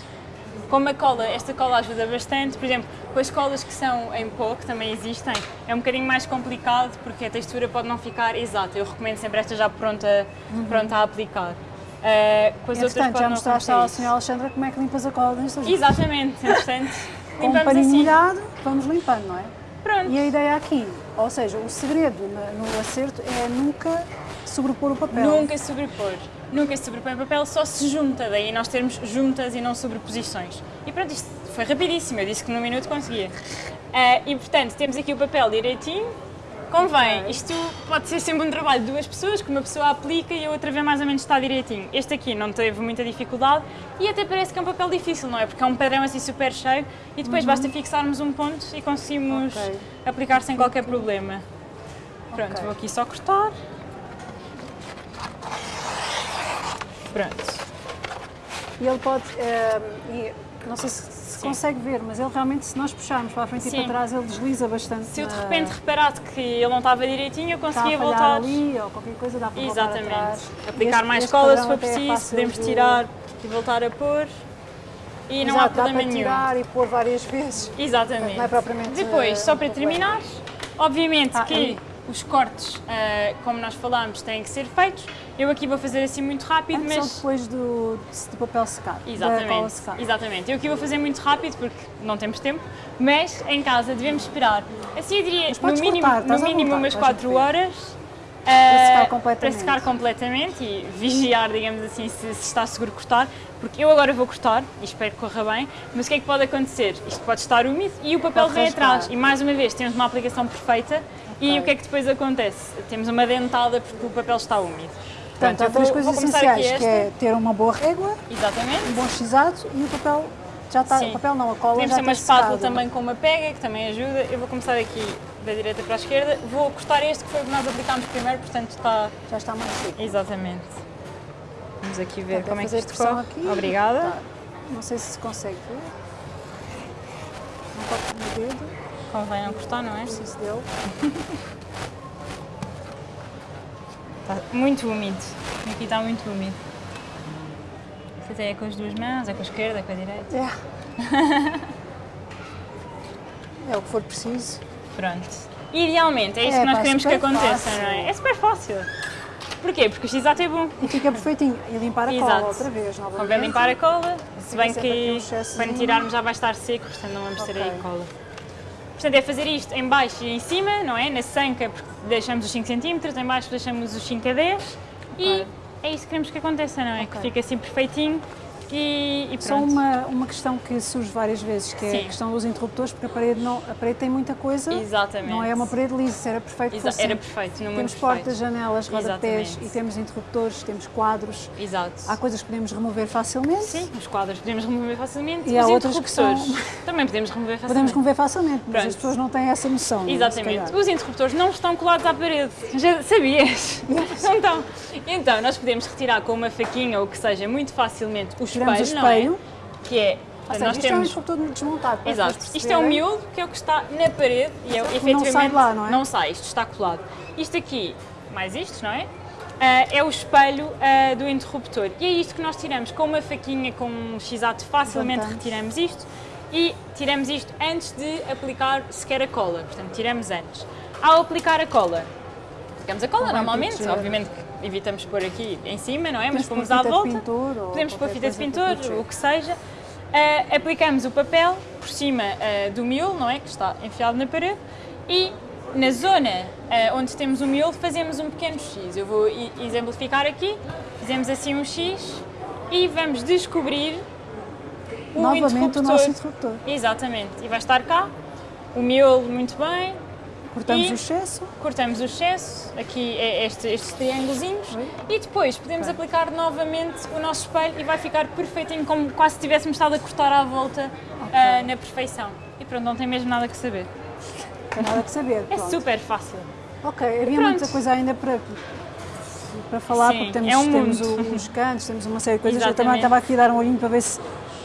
Speaker 2: Como a cola, esta cola ajuda bastante, por exemplo, com as colas que são em pó, que também existem, é um bocadinho mais complicado porque a textura pode não ficar exata. Eu recomendo sempre esta já pronta, pronta a aplicar. Uh, com as outras pode
Speaker 1: já mostraste à senhora Alexandra como é que limpas a cola nesta junta.
Speaker 2: Exatamente, *laughs* entretanto,
Speaker 1: Com um paninho
Speaker 2: assim.
Speaker 1: molhado, vamos limpando, não é?
Speaker 2: Pronto.
Speaker 1: E a ideia aqui, ou seja, o segredo no acerto é nunca sobrepor o papel.
Speaker 2: Nunca sobrepor. Nunca se sobrepõe o papel, só se junta, daí nós termos juntas e não sobreposições. E pronto, isto foi rapidíssimo, eu disse que num minuto conseguia. Ah, e portanto, temos aqui o papel direitinho, Convém, isto pode ser sempre um trabalho de duas pessoas, que uma pessoa aplica e a outra vê mais ou menos está direitinho. Este aqui não teve muita dificuldade e até parece que é um papel difícil, não é? Porque é um padrão assim super cheio e depois basta fixarmos um ponto e conseguimos
Speaker 1: Ok.
Speaker 2: aplicar sem qualquer problema. Pronto,
Speaker 1: Ok.
Speaker 2: vou aqui só cortar. Pronto.
Speaker 1: E ele pode, eh, e não sei se se consegue ver, mas ele realmente, se nós puxarmos para a frente
Speaker 2: Sim.
Speaker 1: e para trás, ele desliza bastante.
Speaker 2: Se eu de
Speaker 1: na-
Speaker 2: repente reparasse que ele não estava direitinho, eu
Speaker 1: está a
Speaker 2: conseguia voltar.
Speaker 1: ali ou qualquer coisa, dá para voltar
Speaker 2: Exatamente.
Speaker 1: atrás.
Speaker 2: Aplicar
Speaker 1: Este-
Speaker 2: mais
Speaker 1: este
Speaker 2: cola se for
Speaker 1: é
Speaker 2: preciso, podemos
Speaker 1: de-
Speaker 2: tirar e voltar a pôr. E não há
Speaker 1: Exato, dá
Speaker 2: problema
Speaker 1: para
Speaker 2: nenhum.
Speaker 1: tirar e pôr várias vezes.
Speaker 2: Exatamente.
Speaker 1: Não é propriamente,
Speaker 2: Depois,
Speaker 1: eh,
Speaker 2: só para
Speaker 1: um problema.
Speaker 2: terminar, obviamente
Speaker 1: Ah,
Speaker 2: que
Speaker 1: ali.
Speaker 2: Os cortes, eh, como nós falámos, têm que ser feitos. Eu aqui vou fazer assim muito rápido,
Speaker 1: Antes ou
Speaker 2: mas.
Speaker 1: depois do, do papel cola
Speaker 2: Exatamente,
Speaker 1: secada.
Speaker 2: exatamente. Eu aqui vou fazer muito rápido porque não temos tempo, mas em casa devemos esperar. Assim eu diria, no mínimo,
Speaker 1: cortar,
Speaker 2: no mínimo umas
Speaker 1: vais
Speaker 2: 4
Speaker 1: ver.
Speaker 2: horas.
Speaker 1: Para
Speaker 2: eh,
Speaker 1: secar completamente.
Speaker 2: para secar completamente e vigiar, digamos assim, se, se está seguro cortar, porque eu agora vou cortar e espero que corra bem, mas o que é que pode acontecer? Isto pode estar úmido e o papel
Speaker 1: Pode
Speaker 2: vem
Speaker 1: raspar.
Speaker 2: atrás e mais uma vez temos uma aplicação perfeita e o que é que depois acontece? Temos uma dentada porque o papel está úmido.
Speaker 1: Portanto,
Speaker 2: eu
Speaker 1: há três
Speaker 2: vou-
Speaker 1: coisas
Speaker 2: vou
Speaker 1: essenciais, que é ter uma boa régua,
Speaker 2: Exatamente.
Speaker 1: um bom xizado e o papel já está,
Speaker 2: Sim.
Speaker 1: o papel não, a cola
Speaker 2: Podemos
Speaker 1: já
Speaker 2: ter uma
Speaker 1: está
Speaker 2: espátula também com uma pega, que também ajuda. Eu vou começar aqui da direita para a esquerda. Vou cortar este que foi o que nós aplicámos primeiro, portanto está...
Speaker 1: Já está mais seco.
Speaker 2: Exatamente. Vamos aqui ver
Speaker 1: Portanto,
Speaker 2: como é que isto corre.
Speaker 1: aqui.
Speaker 2: Obrigada.
Speaker 1: Tá. Não sei se se consegue ver. Não toco no dedo,
Speaker 2: Convém não cortar, não é?
Speaker 1: preciso dele.
Speaker 2: Está *laughs* muito úmido. Aqui está muito úmido. Isto até é com as duas mãos, é com a esquerda, é com a direita.
Speaker 1: É. *laughs* é o que for preciso.
Speaker 2: Pronto. Idealmente, é isso
Speaker 1: É,
Speaker 2: que nós
Speaker 1: pá,
Speaker 2: queremos que aconteça,
Speaker 1: fácil.
Speaker 2: não é? É super fácil. Porquê? Porque o x-ato é bom.
Speaker 1: E fica perfeitinho. E limpar a cola
Speaker 2: Exato.
Speaker 1: outra vez, novamente.
Speaker 2: Convém limpar a cola, se bem
Speaker 1: um
Speaker 2: que
Speaker 1: excessozinho.
Speaker 2: quando tirarmos já vai estar seco, portanto não vamos ter aí cola. Portanto, é fazer isto em baixo e em cima, não é? Na sanca porque deixamos os 5 cm, em baixo deixamos os 5 a 10 e
Speaker 1: Ok.
Speaker 2: é isso que queremos que aconteça, não é? Que
Speaker 1: Ok.
Speaker 2: fique assim perfeitinho e, e
Speaker 1: Só uma, uma questão que surge várias vezes, que é
Speaker 2: Sim.
Speaker 1: a questão dos interruptores, porque a parede, não, a parede tem muita coisa.
Speaker 2: Exatamente.
Speaker 1: Não é uma parede lisa, era perfeito.
Speaker 2: Exa- era
Speaker 1: sempre.
Speaker 2: perfeito, no mundo
Speaker 1: Temos portas, janelas, rodapés
Speaker 2: Exatamente.
Speaker 1: e temos interruptores, temos quadros.
Speaker 2: Exato.
Speaker 1: Há coisas que podemos remover facilmente.
Speaker 2: Sim, os quadros podemos remover facilmente
Speaker 1: E há
Speaker 2: os
Speaker 1: outras que são-
Speaker 2: também podemos remover *laughs* facilmente.
Speaker 1: Podemos remover facilmente, mas
Speaker 2: Pronto.
Speaker 1: as pessoas não têm essa noção. não é?
Speaker 2: Exatamente. Os interruptores não estão colados à parede. Já sabias? *laughs* Não estão. Então, nós podemos retirar com uma faquinha ou o que seja muito facilmente o espelho,
Speaker 1: Tiramos o
Speaker 2: não é?
Speaker 1: espelho.
Speaker 2: Que é.
Speaker 1: Ou seja,
Speaker 2: nós
Speaker 1: isto é um
Speaker 2: temos.
Speaker 1: interruptor desmontado.
Speaker 2: Exato. Isto é um miolo que é o que está na parede e é, efetivamente
Speaker 1: não sai lá, não é?
Speaker 2: não sai, isto está colado. Isto aqui, mais isto, não é? Ah, é o espelho ah, do interruptor. E é isto que nós tiramos com uma faquinha, com um x-ato, facilmente
Speaker 1: Levantamos.
Speaker 2: retiramos isto e tiramos isto antes de aplicar sequer a cola. Portanto, tiramos antes. Ao aplicar a cola, aplicamos a cola normalmente, obviamente que evitamos pôr aqui em cima, não é? Mas pomos à volta.
Speaker 1: pintor ou
Speaker 2: Podemos pôr fita de pintor,
Speaker 1: proteger.
Speaker 2: o que seja. Ah, aplicamos o papel por cima ah, do miolo, não é? Que está enfiado na parede. E na zona ah, onde temos o miolo fazemos um pequeno X. Eu vou exemplificar aqui. Fazemos assim um X e vamos descobrir o
Speaker 1: Novamente o
Speaker 2: interruptor.
Speaker 1: nosso interruptor.
Speaker 2: Exatamente. E vai estar cá. O miolo muito bem.
Speaker 1: Cortamos
Speaker 2: E-
Speaker 1: o excesso.
Speaker 2: Cortamos o excesso, aqui é este- estes triângulozinhos, e depois podemos aplicar novamente o nosso espelho e vai ficar perfeitinho, como quase se tivéssemos estado a cortar à volta ah, na perfeição. E pronto, não tem mesmo nada que saber.
Speaker 1: Não tem nada que saber. *laughs*
Speaker 2: É super fácil.
Speaker 1: Ok, havia
Speaker 2: pronto.
Speaker 1: muita coisa ainda para, para falar,
Speaker 2: Sim,
Speaker 1: porque temos,
Speaker 2: é um
Speaker 1: temos o- os cantos, temos uma série de coisas. Eu também
Speaker 2: Exatamente.
Speaker 1: estava aqui a dar um olhinho para ver se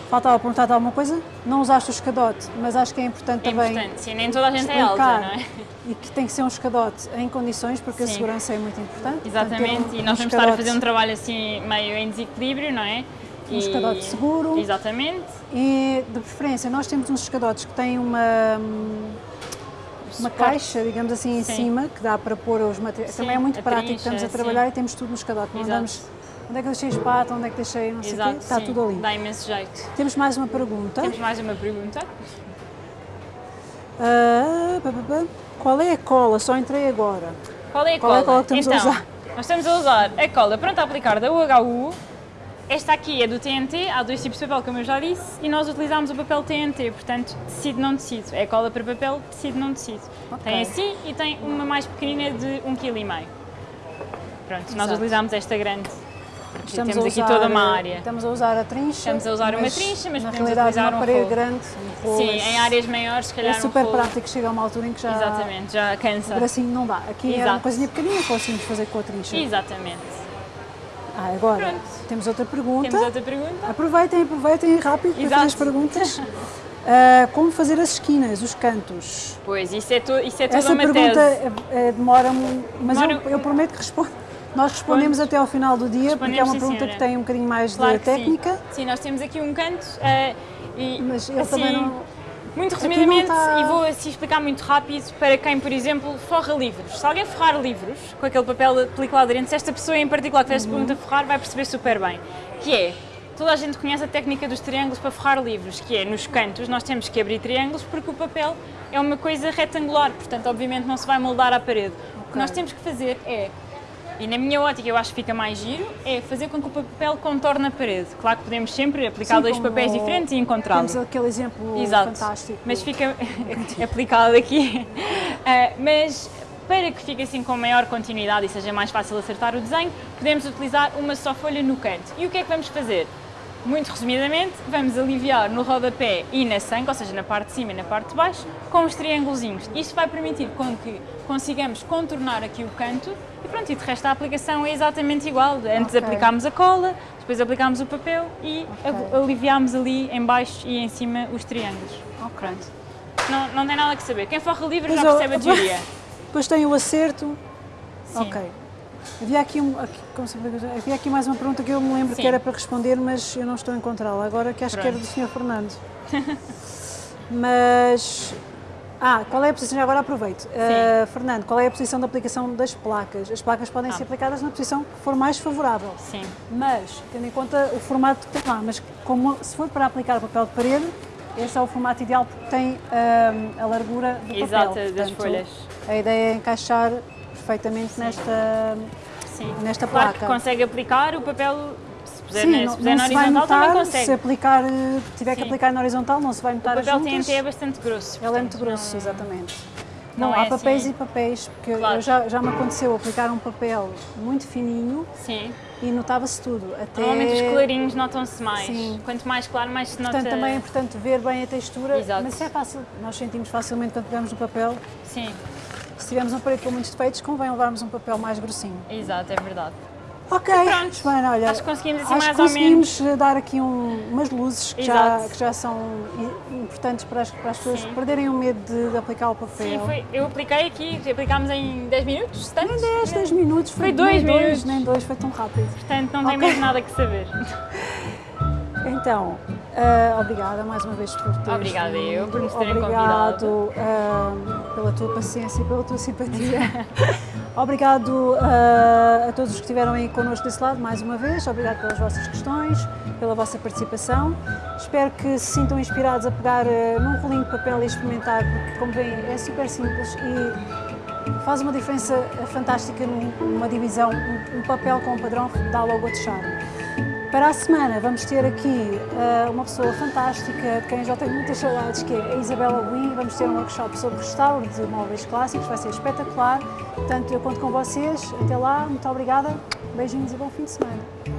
Speaker 1: faltava perguntar alguma coisa. Não usaste o escadote, mas acho que é importante
Speaker 2: É
Speaker 1: também
Speaker 2: importante, sim, nem toda a gente é alta, não é?
Speaker 1: E que tem que ser um escadote em condições, porque a
Speaker 2: Sim.
Speaker 1: segurança é muito importante. Portanto,
Speaker 2: Exatamente,
Speaker 1: um-
Speaker 2: e nós
Speaker 1: um
Speaker 2: vamos estar a fazer um trabalho assim meio em desequilíbrio, não é?
Speaker 1: Um escadote seguro.
Speaker 2: Exatamente.
Speaker 1: E, de preferência, nós temos uns escadotes que têm uma, hum, uma
Speaker 2: Suporte.
Speaker 1: caixa, digamos assim, em
Speaker 2: Sim.
Speaker 1: cima, que dá para pôr os materiais.
Speaker 2: Sim,
Speaker 1: Também é muito
Speaker 2: a
Speaker 1: prático,
Speaker 2: trincha,
Speaker 1: estamos a
Speaker 2: sim.
Speaker 1: trabalhar e temos tudo no escadote. Não
Speaker 2: Exato.
Speaker 1: andamos, onde é que deixei a espátula, onde é que deixei não sei o quê, está
Speaker 2: sim,
Speaker 1: tudo ali.
Speaker 2: dá imenso jeito.
Speaker 1: Temos mais uma pergunta.
Speaker 2: Temos mais uma pergunta.
Speaker 1: Ah, pá, pá, pá. Qual é a cola? Só entrei agora.
Speaker 2: Qual é a
Speaker 1: Qual é
Speaker 2: cola?
Speaker 1: a cola que estamos a
Speaker 2: então,
Speaker 1: usar?
Speaker 2: Nós estamos a usar a cola pronta a aplicar da UHU esta aqui é do TNT, há dois tipos de papel, como eu já disse, e nós utilizámos o papel TNT, portanto, tecido não tecido. É cola para papel, tecido não tecido.
Speaker 1: Ok.
Speaker 2: Tem assim e tem uma mais pequenina de 1,5 kg. Pronto, nós
Speaker 1: Exato.
Speaker 2: utilizámos esta grande,
Speaker 1: Estamos
Speaker 2: temos
Speaker 1: a
Speaker 2: aqui
Speaker 1: usar,
Speaker 2: toda uma área.
Speaker 1: Estamos a usar a trincha.
Speaker 2: Estamos a usar uma trincha, mas
Speaker 1: na
Speaker 2: podemos
Speaker 1: realidade
Speaker 2: utilizar
Speaker 1: uma
Speaker 2: um
Speaker 1: parede
Speaker 2: rolo.
Speaker 1: grande, um rolo.
Speaker 2: Sim, em áreas maiores, se
Speaker 1: É
Speaker 2: calhar
Speaker 1: super
Speaker 2: um
Speaker 1: prático, chega a uma altura em que já
Speaker 2: Exatamente, já
Speaker 1: o
Speaker 2: cansa.
Speaker 1: bracinho não dá. Aqui era uma
Speaker 2: Exato.
Speaker 1: coisinha pequenina que conseguimos fazer com a trincha.
Speaker 2: Exatamente.
Speaker 1: Ah, agora
Speaker 2: Pronto.
Speaker 1: temos outra pergunta.
Speaker 2: Temos outra pergunta?
Speaker 1: Aproveitem, aproveitem rápido para
Speaker 2: Exato.
Speaker 1: fazer as perguntas. *laughs* Ah, como fazer as esquinas, os cantos?
Speaker 2: Pois, isso é, to, isso é toda
Speaker 1: Essa
Speaker 2: uma
Speaker 1: pergunta
Speaker 2: tese.
Speaker 1: eh, eh, demora-me, mas
Speaker 2: Demora-
Speaker 1: eu, eu prometo que respondo. Nós respondemos até ao final do dia, porque é uma pergunta
Speaker 2: senhora.
Speaker 1: que tem um bocadinho mais
Speaker 2: Claro
Speaker 1: de técnica,
Speaker 2: Sim. sim, nós temos aqui um canto eh, e
Speaker 1: mas ele
Speaker 2: assim,
Speaker 1: também não.
Speaker 2: Muito resumidamente,
Speaker 1: está-
Speaker 2: e vou assim explicar muito rápido para quem, por exemplo, forra livros. Se alguém forrar livros com aquele papel película aderente, se esta pessoa em particular que fez esta pergunta forrar, vai perceber super bem. Que é, toda a gente conhece a técnica dos triângulos para forrar livros, que é, nos cantos, nós temos que abrir triângulos porque o papel é uma coisa retangular, portanto, obviamente, não se vai moldar à parede. O que nós temos que fazer é e na minha ótica eu acho que fica mais giro, é fazer com que o papel contorne a parede. Claro que podemos sempre aplicar
Speaker 1: Sim,
Speaker 2: dois papéis diferentes e encontrá-lo.
Speaker 1: Temos aquele exemplo
Speaker 2: Exato.
Speaker 1: fantástico.
Speaker 2: Mas fica *laughs* aplicado aqui. Ah, *laughs* mas para que fique assim com maior continuidade e seja mais fácil acertar o desenho, podemos utilizar uma só folha no canto. E o que é que vamos fazer? Muito resumidamente, vamos aliviar no rodapé e na sangue, ou seja, na parte de cima e na parte de baixo, com os triângulozinhos. Isto vai permitir com que consigamos contornar aqui o canto e pronto, e de resto a aplicação é exatamente igual. Antes
Speaker 1: Ok.
Speaker 2: aplicámos a cola, depois aplicámos o papel e
Speaker 1: Ok.
Speaker 2: av- aliviámos ali em baixo e em cima os triângulos.
Speaker 1: Ok.
Speaker 2: Não, não tem nada que saber. Quem forra livros
Speaker 1: Mas
Speaker 2: já
Speaker 1: eu-
Speaker 2: percebe a teoria. *laughs*
Speaker 1: Depois tem o acerto.
Speaker 2: Sim.
Speaker 1: Ok. Havia aqui, um, aqui, havia aqui mais uma pergunta que eu me lembro
Speaker 2: Sim.
Speaker 1: que era para responder, mas eu não estou a encontrá-la agora, que acho que era do
Speaker 2: Pronto.
Speaker 1: Sr. Fernando. *laughs* mas. Ah, qual é a posição? Agora aproveito. Ah, Fernando, qual é a posição da aplicação das placas? As placas podem
Speaker 2: Ah.
Speaker 1: ser aplicadas na posição que for mais favorável.
Speaker 2: Sim,
Speaker 1: Mas, tendo em conta o formato que tem lá, mas como se for para aplicar papel de parede, esse é o formato ideal porque tem ah, a largura do
Speaker 2: Exato,
Speaker 1: papel.
Speaker 2: das
Speaker 1: Portanto,
Speaker 2: folhas.
Speaker 1: A ideia é encaixar perfeitamente nesta,
Speaker 2: sim.
Speaker 1: nesta
Speaker 2: Claro
Speaker 1: placa.
Speaker 2: que consegue aplicar o papel, puser,
Speaker 1: Sim,
Speaker 2: na,
Speaker 1: não,
Speaker 2: se puser
Speaker 1: não
Speaker 2: na
Speaker 1: se vai
Speaker 2: horizontal também
Speaker 1: notar,
Speaker 2: consegue.
Speaker 1: se aplicar, eh, tiver que
Speaker 2: Sim.
Speaker 1: aplicar na horizontal, não se vai
Speaker 2: O
Speaker 1: notar
Speaker 2: papel
Speaker 1: as juntas.
Speaker 2: TNT é bastante grosso.
Speaker 1: Ele é muito
Speaker 2: portanto,
Speaker 1: grosso,
Speaker 2: não-
Speaker 1: exatamente.
Speaker 2: não
Speaker 1: Bom,
Speaker 2: é
Speaker 1: há papéis
Speaker 2: assim-
Speaker 1: e papéis, porque
Speaker 2: Claro.
Speaker 1: eu já, já me aconteceu aplicar um papel muito fininho
Speaker 2: Sim.
Speaker 1: e notava-se tudo. Até...
Speaker 2: Normalmente os clarinhos notam-se mais.
Speaker 1: Sim.
Speaker 2: Quanto mais claro, mais se nota.
Speaker 1: Portanto, também é importante ver bem a textura,
Speaker 2: Exato.
Speaker 1: mas é fácil. Nós sentimos facilmente quando pegamos no papel.
Speaker 2: Sim,
Speaker 1: Se tivermos um parede com muitos defeitos, convém levarmos um papel mais grossinho.
Speaker 2: exato, é verdade.
Speaker 1: Ok,
Speaker 2: Pronto.
Speaker 1: Joana, olha,
Speaker 2: Acho que conseguimos assim
Speaker 1: acho
Speaker 2: mais
Speaker 1: que conseguimos eh, dar aqui um- umas luzes que já, que já são importantes para as, para as pessoas
Speaker 2: Sim.
Speaker 1: perderem o medo de, de aplicar o papel.
Speaker 2: Sim, foi, eu apliquei aqui, aplicámos em 10 minutos, tanto?
Speaker 1: Nem 10, 10 minutos,
Speaker 2: Foi
Speaker 1: nem
Speaker 2: dois
Speaker 1: dois,
Speaker 2: minutos.
Speaker 1: nem dois, foi tão rápido.
Speaker 2: Portanto, não tem
Speaker 1: Ok.
Speaker 2: mais nada que saber. *laughs*
Speaker 1: Então, ah, obrigada mais uma vez por teres
Speaker 2: Obrigada eu por nos terem
Speaker 1: Obrigado ah, pela tua paciência e pela tua simpatia. *laughs* Obrigado ah, a todos os que estiveram aí connosco desse lado, mais uma vez. Obrigado pelas vossas questões, pela vossa participação. Espero que se sintam inspirados a pegar ah, num rolinho de papel e experimentar, porque, como veem, é super simples e faz uma diferença fantástica num- numa divisão. Um, um papel com um padrão dá logo outro charme. Para a semana vamos ter aqui ah, uma pessoa fantástica, de quem já tenho muitas saudades, que é a Isabela Buim. Vamos ter um workshop sobre restauro de móveis clássicos, vai ser espetacular. Portanto, eu conto com vocês. Até lá, muito obrigada, beijinhos e bom fim de semana.